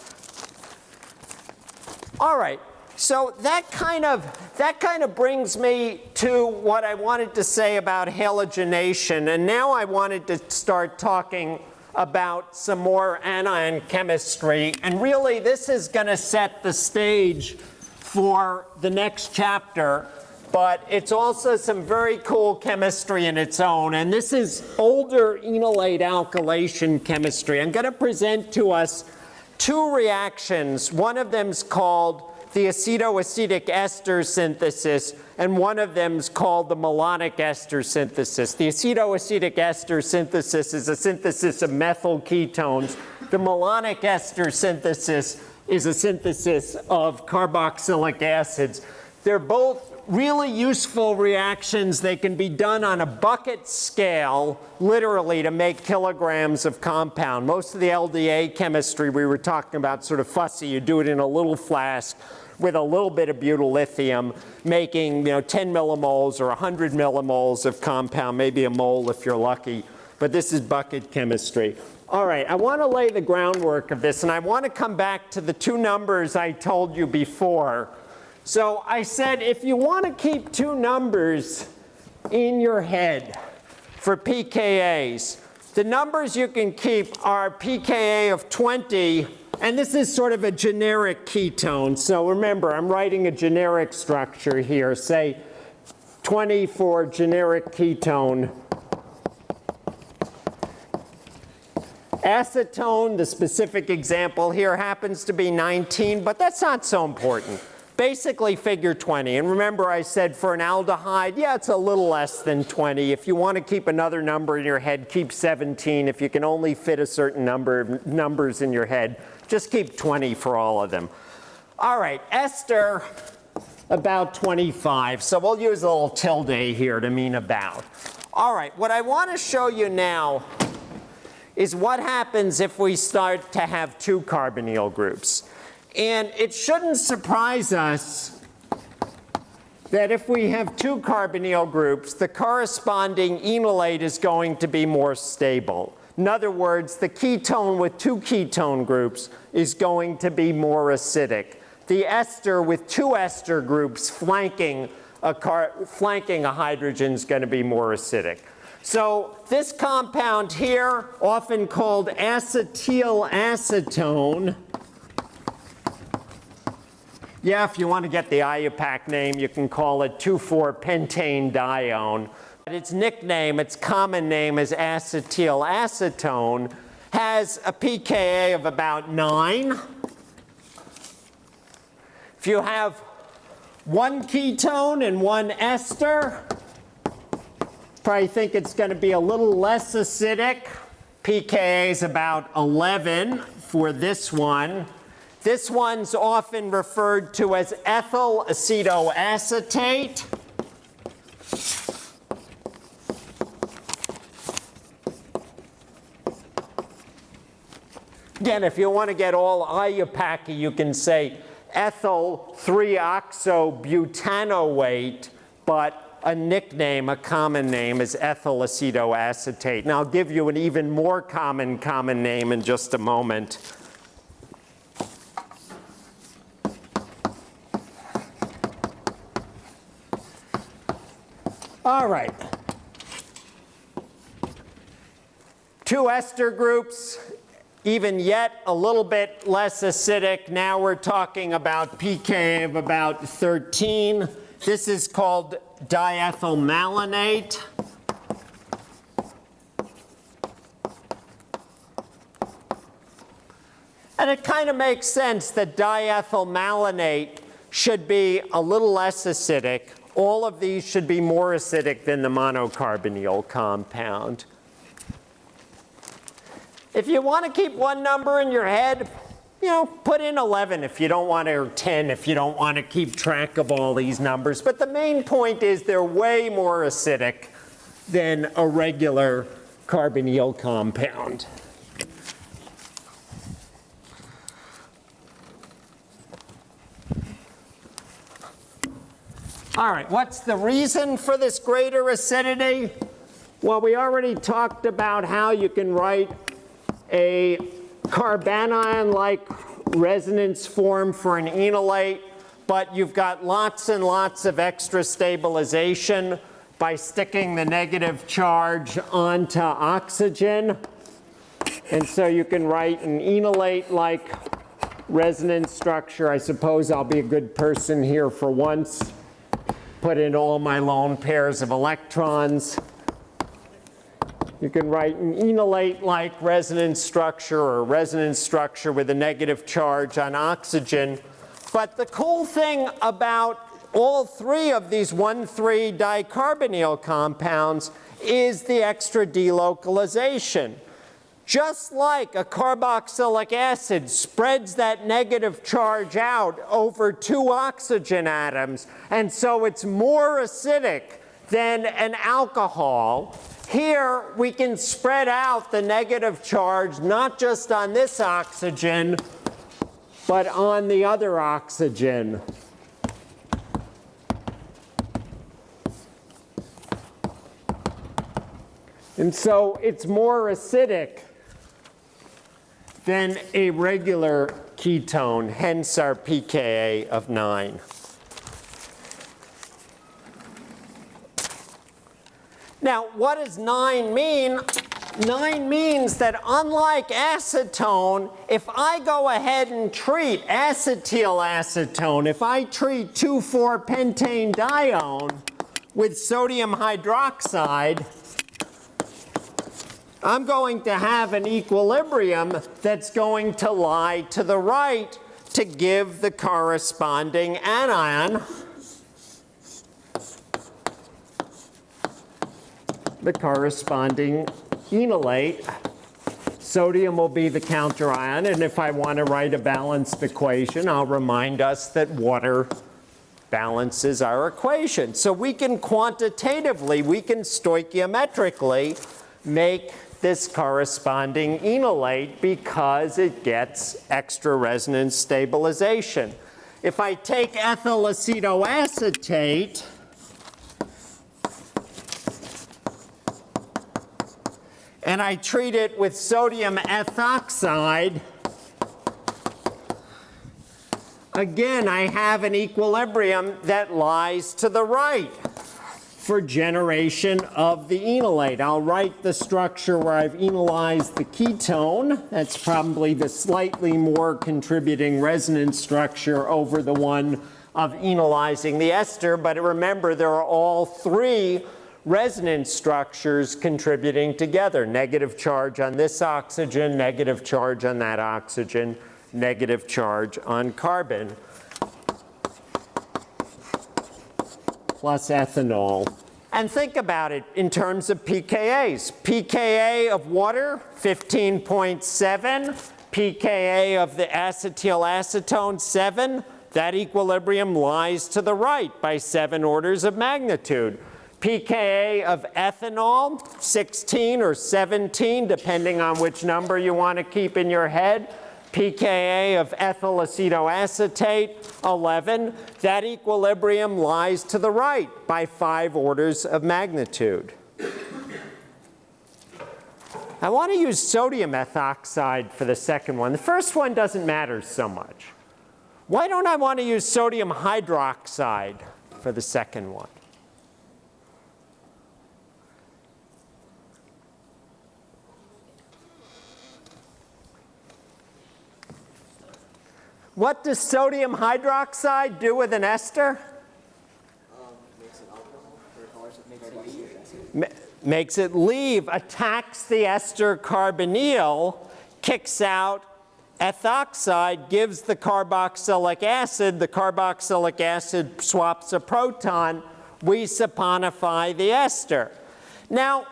All right. So that kind of that kind of brings me to what I wanted to say about halogenation. And now I wanted to start talking about some more anion chemistry. And really this is going to set the stage for the next chapter, but it's also some very cool chemistry in its own. And this is older enolate alkylation chemistry. I'm going to present to us two reactions. One of them is called the acetoacetic ester synthesis, and one of them is called the malonic ester synthesis. The acetoacetic ester synthesis is a synthesis of methyl ketones. The malonic ester synthesis is a synthesis of carboxylic acids. They're both really useful reactions. They can be done on a bucket scale, literally, to make kilograms of compound. Most of the LDA chemistry we were talking about, sort of fussy, you do it in a little flask with a little bit of butyl lithium, making you know 10 millimoles or 100 millimoles of compound, maybe a mole if you're lucky. But this is bucket chemistry. All right, I want to lay the groundwork of this, and I want to come back to the two numbers I told you before. So I said if you want to keep two numbers in your head for pKa's, the numbers you can keep are pKa of 20, and this is sort of a generic ketone. So remember, I'm writing a generic structure here. Say 20 for generic ketone. Acetone, the specific example here happens to be 19, but that's not so important. Basically figure 20. And remember I said for an aldehyde, yeah, it's a little less than 20. If you want to keep another number in your head, keep 17. If you can only fit a certain number of numbers in your head, just keep 20 for all of them. All right, ester, about 25. So we'll use a little tilde here to mean about. All right, what I want to show you now is what happens if we start to have two carbonyl groups. And it shouldn't surprise us that if we have two carbonyl groups, the corresponding enolate is going to be more stable. In other words, the ketone with two ketone groups is going to be more acidic. The ester with two ester groups flanking a, car, flanking a hydrogen is going to be more acidic. So this compound here, often called acetyl acetone, yeah, if you want to get the IUPAC name, you can call it 2,4-pentane dione. But its nickname, its common name is acetyl acetone, has a pKa of about 9. If you have one ketone and one ester, probably think it's going to be a little less acidic. pKa is about 11 for this one. This one's often referred to as ethyl acetoacetate. Again, if you want to get all IUPAC, you can say ethyl 3-oxobutanoate, but a nickname, a common name is ethyl acetoacetate. And I'll give you an even more common common name in just a moment. All right. Two ester groups, even yet a little bit less acidic. Now we're talking about pK of about 13. This is called diethylmalonate. And it kind of makes sense that diethylmalonate should be a little less acidic. All of these should be more acidic than the monocarbonyl compound. If you want to keep one number in your head, you know, put in 11 if you don't want to, or 10 if you don't want to keep track of all these numbers. But the main point is they're way more acidic than a regular carbonyl compound. All right, what's the reason for this greater acidity? Well, we already talked about how you can write a carbanion-like resonance form for an enolate, but you've got lots and lots of extra stabilization by sticking the negative charge onto oxygen. And so you can write an enolate-like resonance structure. I suppose I'll be a good person here for once. Put in all my lone pairs of electrons. You can write an enolate-like resonance structure or a resonance structure with a negative charge on oxygen. But the cool thing about all three of these 1,3 dicarbonyl compounds is the extra delocalization. Just like a carboxylic acid spreads that negative charge out over two oxygen atoms, and so it's more acidic than an alcohol, here we can spread out the negative charge not just on this oxygen, but on the other oxygen. And so it's more acidic than a regular ketone, hence our pKa of 9. Now, what does 9 mean? 9 means that unlike acetone, if I go ahead and treat acetyl-acetone, if I treat 2,4-pentane dione with sodium hydroxide, I'm going to have an equilibrium that's going to lie to the right to give the corresponding anion. The corresponding enolate. Sodium will be the counterion, and if I want to write a balanced equation, I'll remind us that water balances our equation. So we can quantitatively, we can stoichiometrically make this corresponding enolate because it gets extra resonance stabilization. If I take ethyl acetoacetate, and I treat it with sodium ethoxide, again, I have an equilibrium that lies to the right for generation of the enolate. I'll write the structure where I've enolized the ketone. That's probably the slightly more contributing resonance structure over the one of enolizing the ester. But remember, there are all three resonance structures contributing together. Negative charge on this oxygen, negative charge on that oxygen, negative charge on carbon. plus ethanol. And think about it in terms of pKa's. pKa of water, 15.7. pKa of the acetyl acetone, 7. That equilibrium lies to the right by 7 orders of magnitude. pKa of ethanol, 16 or 17, depending on which number you want to keep in your head pKa of ethyl acetoacetate, 11. That equilibrium lies to the right by five orders of magnitude. I want to use sodium ethoxide for the second one. The first one doesn't matter so much. Why don't I want to use sodium hydroxide for the second one? What does sodium hydroxide do with an ester? Ma- Makes it leave, attacks the ester carbonyl, kicks out ethoxide, gives the carboxylic acid. The carboxylic acid swaps a proton. We saponify the ester. Now,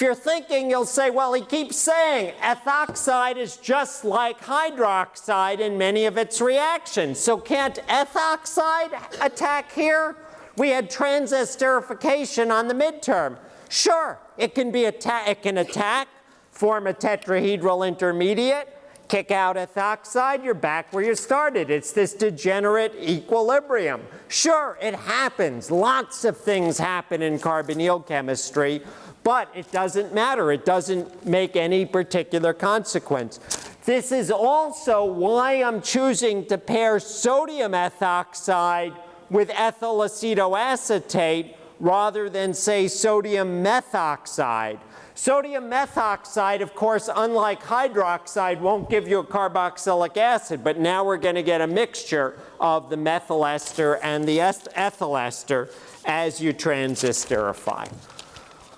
if you're thinking, you'll say, well, he keeps saying ethoxide is just like hydroxide in many of its reactions. So can't ethoxide attack here? We had transesterification on the midterm. Sure, it can be atta- it can attack, form a tetrahedral intermediate, kick out ethoxide, you're back where you started. It's this degenerate equilibrium. Sure, it happens. Lots of things happen in carbonyl chemistry, but it doesn't matter. It doesn't make any particular consequence. This is also why I'm choosing to pair sodium ethoxide with ethyl acetoacetate rather than, say, sodium methoxide. Sodium methoxide, of course, unlike hydroxide, won't give you a carboxylic acid, but now we're going to get a mixture of the methyl ester and the ethyl ester as you transesterify.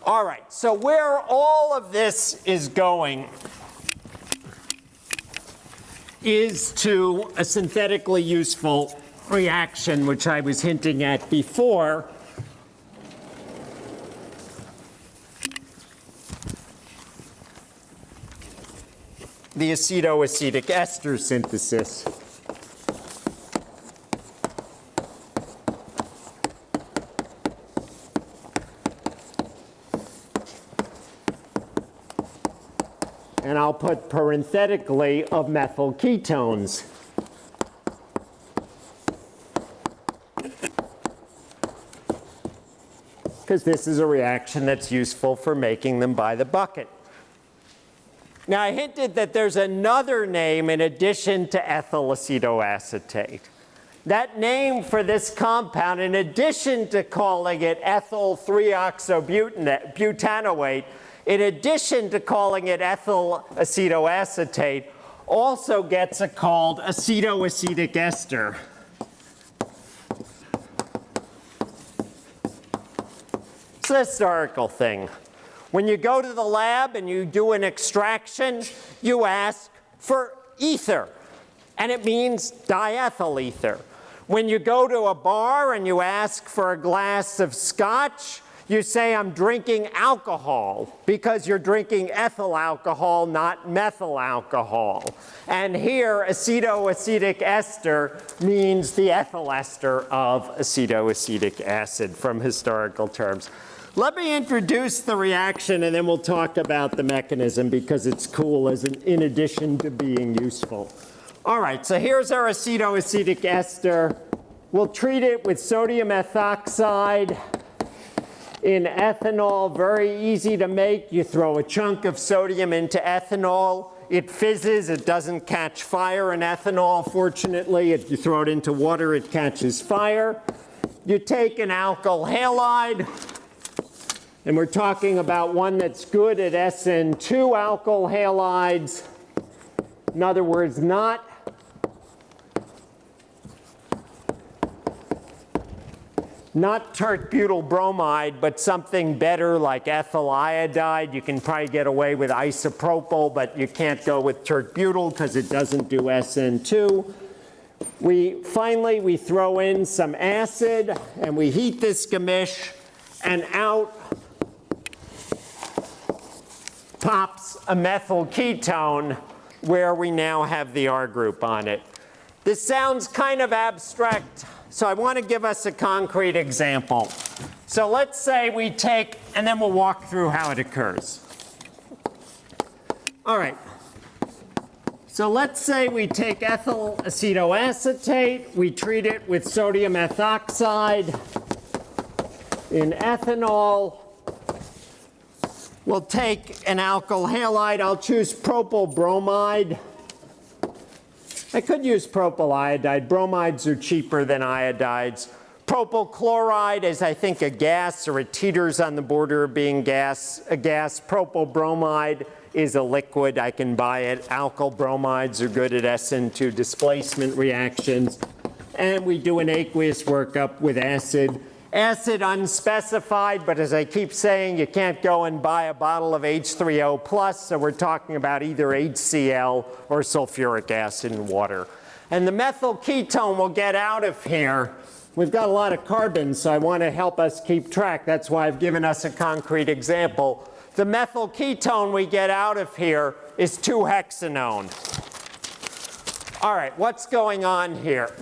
All right, so where all of this is going is to a synthetically useful reaction, which I was hinting at before. The acetoacetic ester synthesis. And I'll put parenthetically of methyl ketones. Because this is a reaction that's useful for making them by the bucket. Now, I hinted that there's another name in addition to ethyl acetoacetate. That name for this compound, in addition to calling it ethyl 3-oxobutanoate, in addition to calling it ethyl acetoacetate, also gets a called acetoacetic ester. It's a historical thing. When you go to the lab and you do an extraction, you ask for ether, and it means diethyl ether. When you go to a bar and you ask for a glass of scotch, you say, I'm drinking alcohol, because you're drinking ethyl alcohol, not methyl alcohol. And here, acetoacetic ester means the ethyl ester of acetoacetic acid from historical terms. Let me introduce the reaction and then we'll talk about the mechanism because it's cool as an, in addition to being useful. All right, so here's our acetoacetic ester. We'll treat it with sodium ethoxide in ethanol, very easy to make. You throw a chunk of sodium into ethanol. It fizzes, it doesn't catch fire in ethanol, fortunately. If you throw it into water, it catches fire. You take an alkyl halide, and we're talking about one that's good at SN2 alkyl halides. In other words, not not tert-butyl bromide, but something better like ethyl iodide. You can probably get away with isopropyl, but you can't go with tert-butyl because it doesn't do SN2. We, finally, we throw in some acid and we heat this gamish and out pops a methyl ketone where we now have the R group on it. This sounds kind of abstract, so I want to give us a concrete example. So let's say we take, and then we'll walk through how it occurs. All right. So let's say we take ethyl acetoacetate, we treat it with sodium ethoxide in ethanol. We'll take an alkyl halide. I'll choose propyl bromide. I could use propyl iodide. Bromides are cheaper than iodides. Propyl chloride is, I think, a gas or it teeters on the border of being gas, a gas. Propyl bromide is a liquid. I can buy it. Alkyl bromides are good at SN2 displacement reactions. And we do an aqueous workup with acid. Acid unspecified, but as I keep saying, you can't go and buy a bottle of H3O+, plus, so we're talking about either HCl or sulfuric acid and water. And the methyl ketone will get out of here. We've got a lot of carbon, so I want to help us keep track. That's why I've given us a concrete example. The methyl ketone we get out of here is 2-hexanone. All right, what's going on here?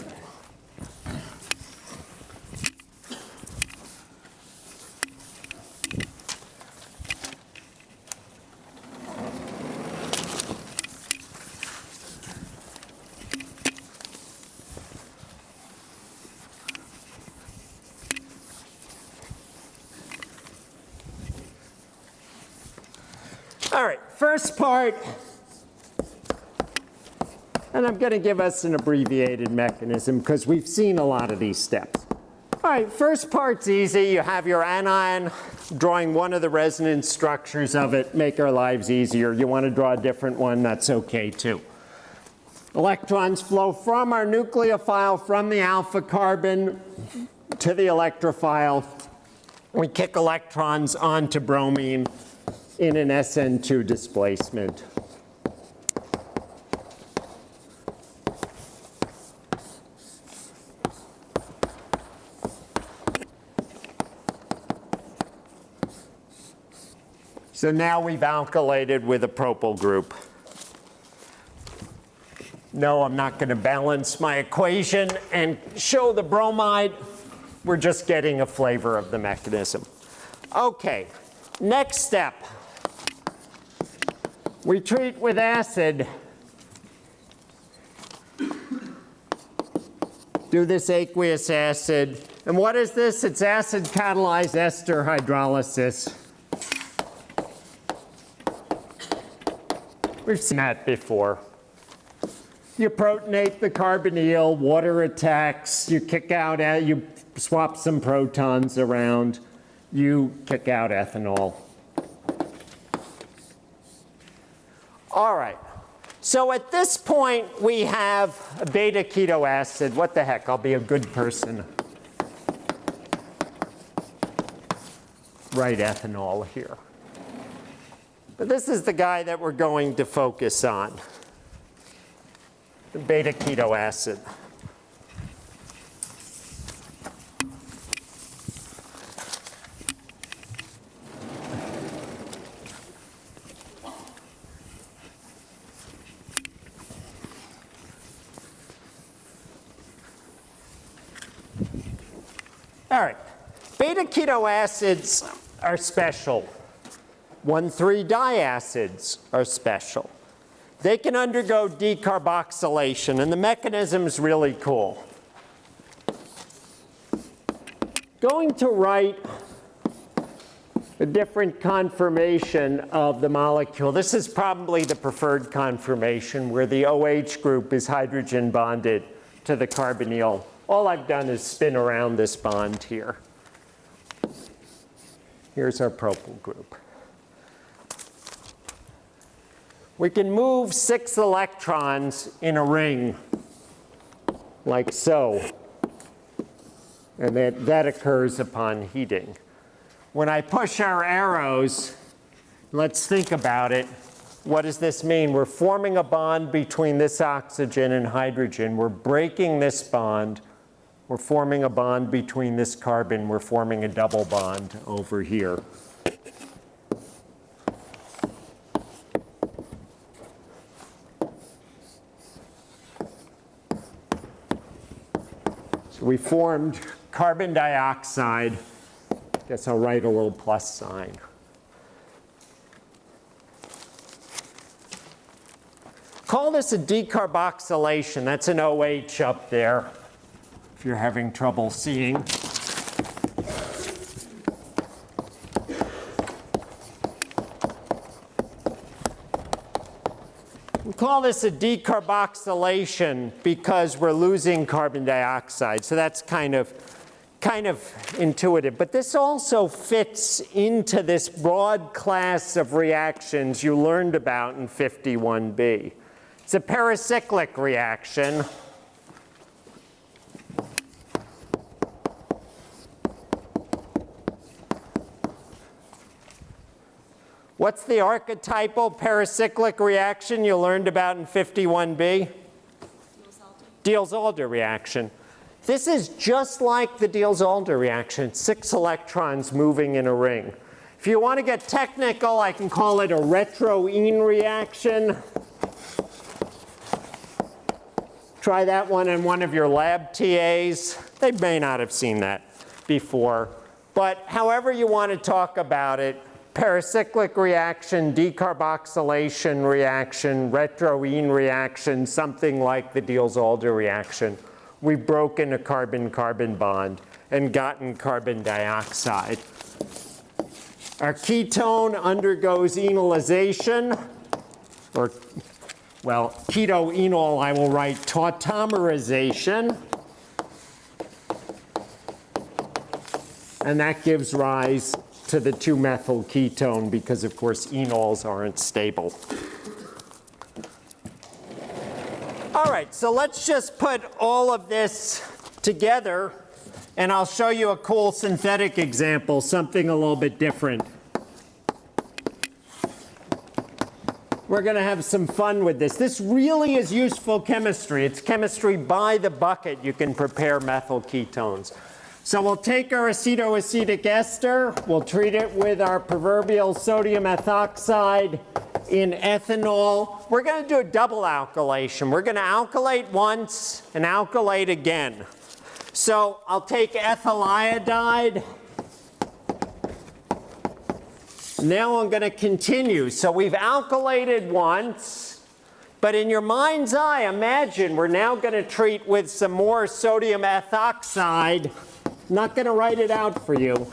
All right, first part, and I'm going to give us an abbreviated mechanism because we've seen a lot of these steps. All right, first part's easy. You have your anion drawing one of the resonance structures of it, make our lives easier. You want to draw a different one, that's okay too. Electrons flow from our nucleophile, from the alpha carbon to the electrophile. We kick electrons onto bromine in an SN2 displacement. So now we've alkylated with a propyl group. No, I'm not going to balance my equation and show the bromide. We're just getting a flavor of the mechanism. Okay, next step. We treat with acid. Do this aqueous acid. And what is this? It's acid catalyzed ester hydrolysis. We've seen that before. You protonate the carbonyl, water attacks, you kick out, you swap some protons around, you kick out ethanol. All right. So at this point, we have beta keto acid. What the heck? I'll be a good person. Write ethanol here. But this is the guy that we're going to focus on the beta keto acid. All right, beta keto acids are special. 1,3-diacids are special. They can undergo decarboxylation, and the mechanism's really cool. Going to write a different conformation of the molecule. This is probably the preferred conformation where the OH group is hydrogen bonded to the carbonyl. All I've done is spin around this bond here. Here's our propyl group. We can move six electrons in a ring like so. And that, that occurs upon heating. When I push our arrows, let's think about it. What does this mean? We're forming a bond between this oxygen and hydrogen. We're breaking this bond. We're forming a bond between this carbon. We're forming a double bond over here. So we formed carbon dioxide. Guess I'll write a little plus sign. Call this a decarboxylation. That's an OH up there if you're having trouble seeing. We call this a decarboxylation because we're losing carbon dioxide. So that's kind of, kind of intuitive. But this also fits into this broad class of reactions you learned about in 51b. It's a pericyclic reaction. What's the archetypal pericyclic reaction you learned about in 51b? Diels-Alder reaction. This is just like the Diels-Alder reaction, six electrons moving in a ring. If you want to get technical, I can call it a retro-ene reaction. Try that one in one of your lab TAs. They may not have seen that before. But however you want to talk about it, pericyclic reaction, decarboxylation reaction, retro-ene reaction, something like the Diels-Alder reaction. We've broken a carbon-carbon bond and gotten carbon dioxide. Our ketone undergoes enolization, or, well, keto-enol, I will write tautomerization. And that gives rise to the 2-methyl ketone because, of course, enols aren't stable. All right, so let's just put all of this together, and I'll show you a cool synthetic example, something a little bit different. We're going to have some fun with this. This really is useful chemistry. It's chemistry by the bucket. You can prepare methyl ketones. So we'll take our acetoacetic ester, we'll treat it with our proverbial sodium ethoxide in ethanol. We're going to do a double alkylation. We're going to alkylate once and alkylate again. So I'll take ethyl iodide. Now I'm going to continue. So we've alkylated once. But in your mind's eye, imagine we're now going to treat with some more sodium ethoxide not going to write it out for you.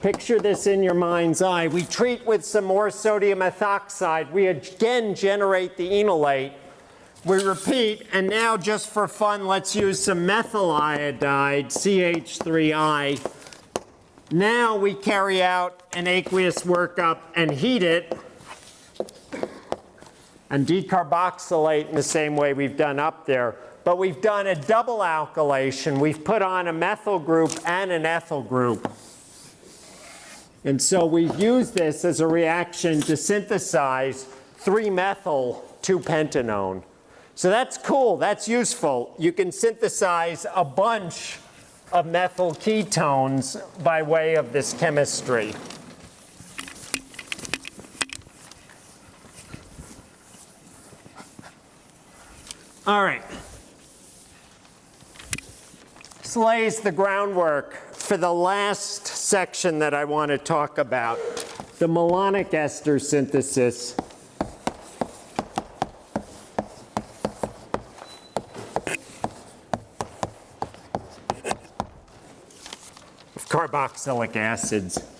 Picture this in your mind's eye. We treat with some more sodium ethoxide. We again generate the enolate. we repeat, and now just for fun, let's use some methyl iodide, CH3I. Now we carry out an aqueous workup and heat it and decarboxylate in the same way we've done up there. But we've done a double alkylation. We've put on a methyl group and an ethyl group. And so we've used this as a reaction to synthesize 3-methyl 2-pentanone. So that's cool, that's useful. You can synthesize a bunch of methyl ketones by way of this chemistry. All right. This lays the groundwork for the last section that I want to talk about, the malonic ester synthesis. of carboxylic acids.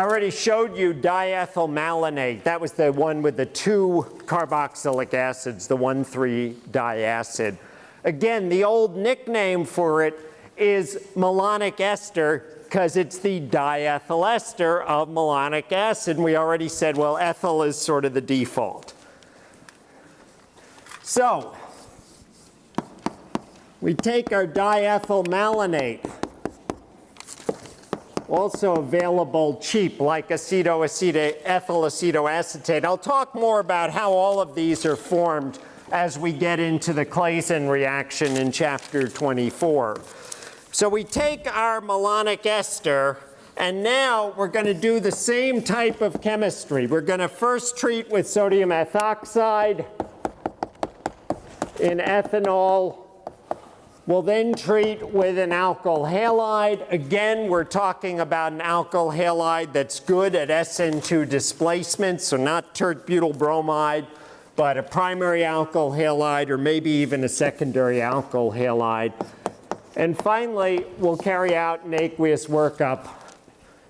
I already showed you diethyl malonate. That was the one with the two carboxylic acids, the 1,3-diacid. Again, the old nickname for it is malonic ester because it's the diethyl ester of malonic acid. And we already said, well, ethyl is sort of the default. So, we take our diethyl malonate also available cheap like acetoacetate, ethyl acetoacetate. I'll talk more about how all of these are formed as we get into the Claisen reaction in chapter 24. So we take our malonic ester and now we're going to do the same type of chemistry. We're going to first treat with sodium ethoxide in ethanol We'll then treat with an alkyl halide. Again, we're talking about an alkyl halide that's good at SN2 displacement, so not tert butyl bromide, but a primary alkyl halide or maybe even a secondary alkyl halide. And finally, we'll carry out an aqueous workup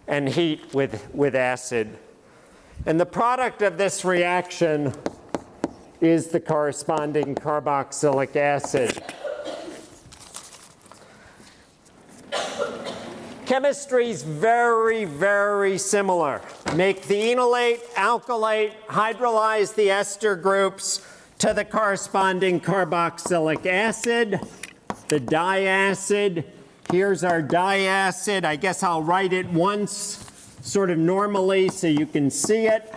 and heat with, with acid. And the product of this reaction is the corresponding carboxylic acid. Chemistry is very, very similar. Make the enolate, alkylate, hydrolyze the ester groups to the corresponding carboxylic acid, the diacid. Here's our diacid. I guess I'll write it once sort of normally so you can see it.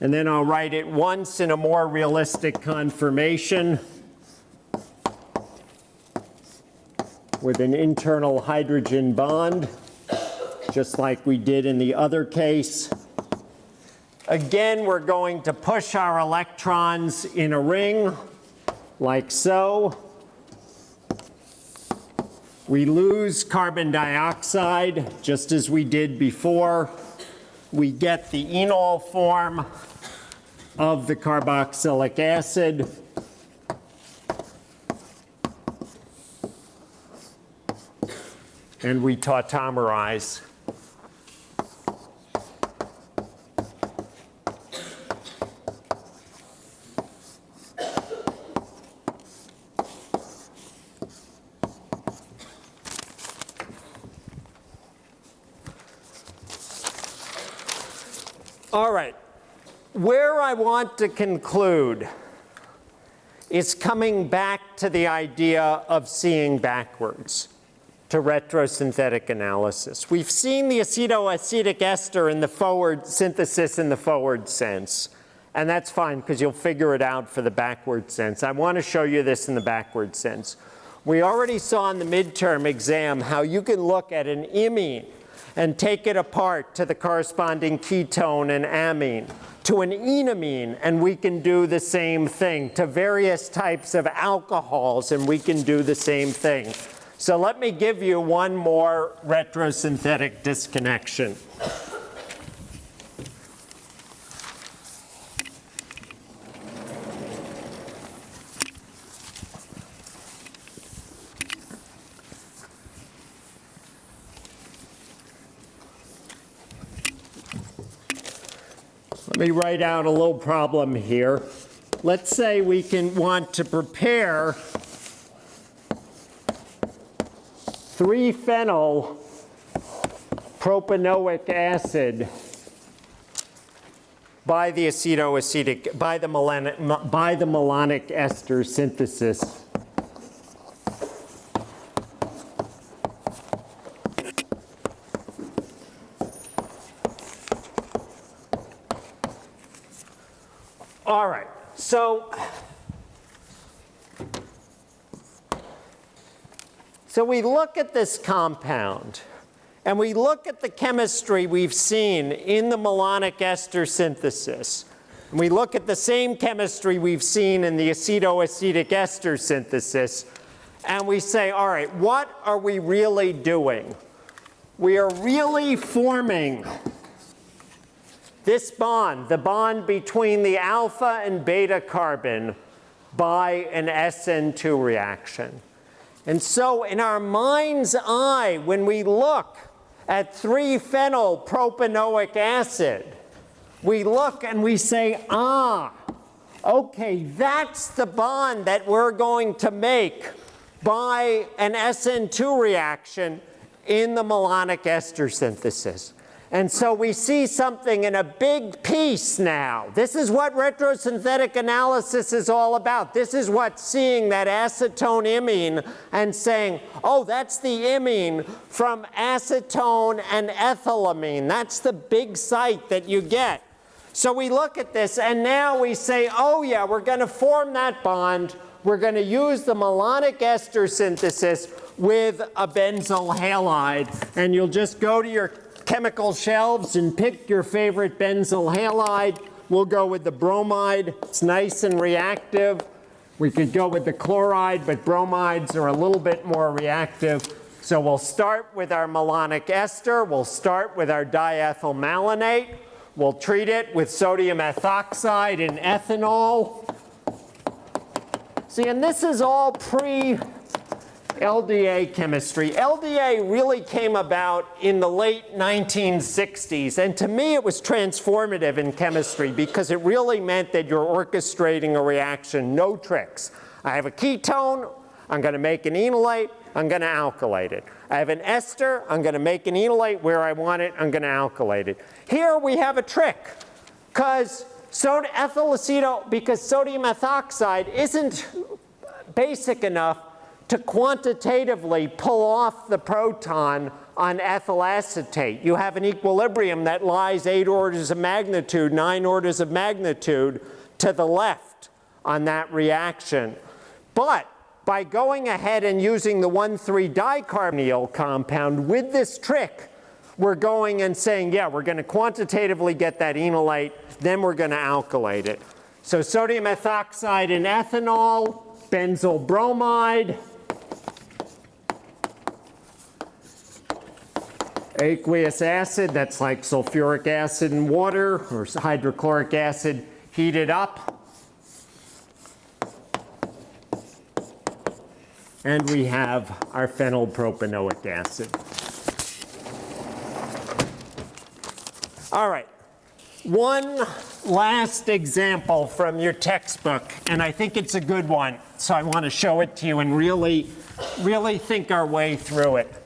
And then I'll write it once in a more realistic conformation. With an internal hydrogen bond, just like we did in the other case. Again, we're going to push our electrons in a ring, like so. We lose carbon dioxide, just as we did before. We get the enol form of the carboxylic acid. And we tautomerize. All right, where I want to conclude is coming back to the idea of seeing backwards to retrosynthetic analysis. We've seen the acetoacetic ester in the forward synthesis in the forward sense. And that's fine because you'll figure it out for the backward sense. I want to show you this in the backward sense. We already saw in the midterm exam how you can look at an imine and take it apart to the corresponding ketone and amine, to an enamine, and we can do the same thing, to various types of alcohols, and we can do the same thing. So let me give you one more retrosynthetic disconnection. Let me write out a little problem here. Let's say we can want to prepare 3-phenyl propanoic acid by the acetoacetic, by the malonic, by the malonic ester synthesis. All right, so so we look at this compound and we look at the chemistry we've seen in the malonic ester synthesis. And we look at the same chemistry we've seen in the acetoacetic ester synthesis. And we say, all right, what are we really doing? We are really forming this bond, the bond between the alpha and beta carbon by an SN2 reaction. And so in our mind's eye, when we look at 3-phenyl propanoic acid, we look and we say, ah, okay, that's the bond that we're going to make by an SN2 reaction in the malonic ester synthesis. And so we see something in a big piece now. This is what retrosynthetic analysis is all about. This is what seeing that acetone imine and saying, oh, that's the imine from acetone and ethylamine. That's the big sight that you get. So we look at this and now we say, oh yeah, we're going to form that bond. We're going to use the malonic ester synthesis with a benzyl halide. And you'll just go to your chemical shelves and pick your favorite benzyl halide. We'll go with the bromide. It's nice and reactive. We could go with the chloride, but bromides are a little bit more reactive. So we'll start with our malonic ester. We'll start with our diethyl malonate. We'll treat it with sodium ethoxide and ethanol. See, and this is all pre LDA chemistry. LDA really came about in the late 1960s, and to me it was transformative in chemistry because it really meant that you're orchestrating a reaction, no tricks. I have a ketone, I'm going to make an enolate, I'm going to alkylate it. I have an ester, I'm going to make an enolate where I want it, I'm going to alkylate it. Here we have a trick because soda ethyl aceto, because sodium ethoxide isn't basic enough to quantitatively pull off the proton on ethyl acetate. You have an equilibrium that lies eight orders of magnitude, nine orders of magnitude to the left on that reaction. But by going ahead and using the 1,3-dicarbonyl compound with this trick, we're going and saying, yeah, we're going to quantitatively get that enolate, then we're going to alkylate it. So sodium ethoxide and ethanol, benzyl bromide, aqueous acid, that's like sulfuric acid and water or hydrochloric acid heated up. And we have our phenylpropanoic acid. All right, one last example from your textbook, and I think it's a good one, so I want to show it to you and really, really think our way through it.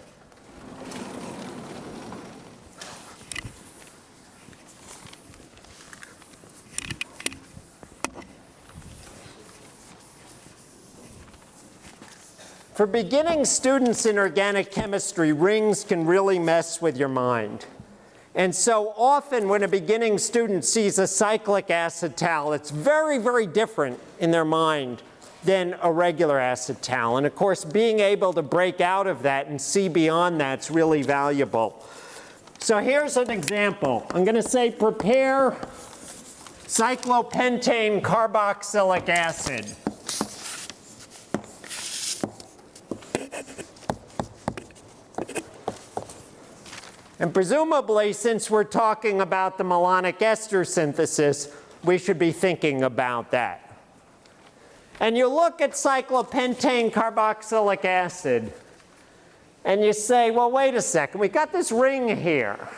For beginning students in organic chemistry, rings can really mess with your mind. And so often when a beginning student sees a cyclic acetal, it's very, very different in their mind than a regular acetal. And of course, being able to break out of that and see beyond that's really valuable. So here's an example. I'm going to say prepare cyclopentane carboxylic acid. And presumably, since we're talking about the malonic ester synthesis, we should be thinking about that. And you look at cyclopentane carboxylic acid, and you say, well, wait a second, we've got this ring here.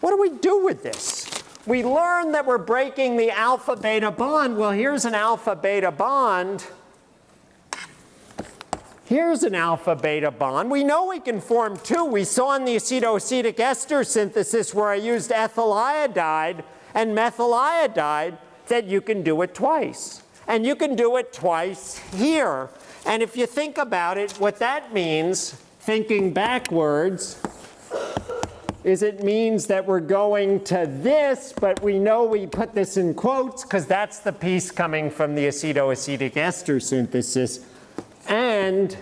What do we do with this? We learn that we're breaking the alpha beta bond. Well, here's an alpha beta bond. Here's an alpha beta bond. We know we can form two. We saw in the acetoacetic ester synthesis where I used ethyl iodide and methyl iodide that you can do it twice. And you can do it twice here. And if you think about it, what that means, thinking backwards, is it means that we're going to this, but we know we put this in quotes because that's the piece coming from the acetoacetic ester synthesis and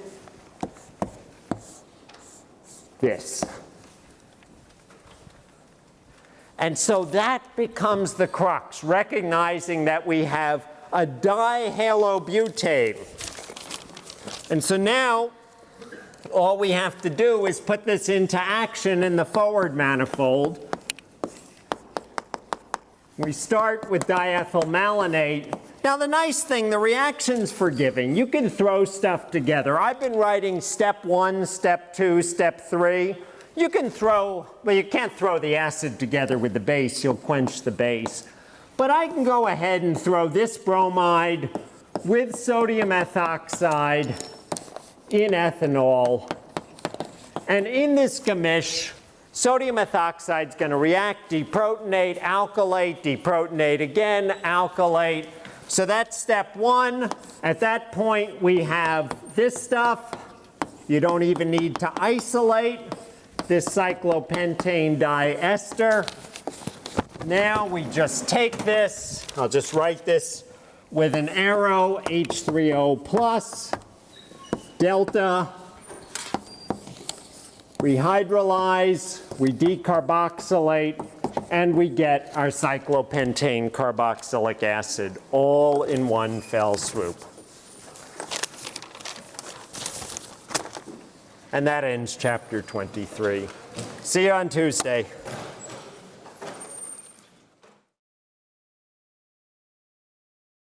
this. And so that becomes the crux, recognizing that we have a dihalobutane. And so now all we have to do is put this into action in the forward manifold. We start with diethylmalonate. Now the nice thing, the reaction's forgiving. You can throw stuff together. I've been writing step one, step two, step three. You can throw, well you can't throw the acid together with the base, you'll quench the base. But I can go ahead and throw this bromide with sodium ethoxide in ethanol. And in this gamish, sodium ethoxide is going to react, deprotonate, alkylate, deprotonate again, alkylate. So that's step one. At that point, we have this stuff. You don't even need to isolate this cyclopentane diester. Now we just take this, I'll just write this with an arrow, H3O plus, delta, rehydrolyze, we decarboxylate, and we get our cyclopentane carboxylic acid all in one fell swoop. And that ends chapter 23. See you on Tuesday.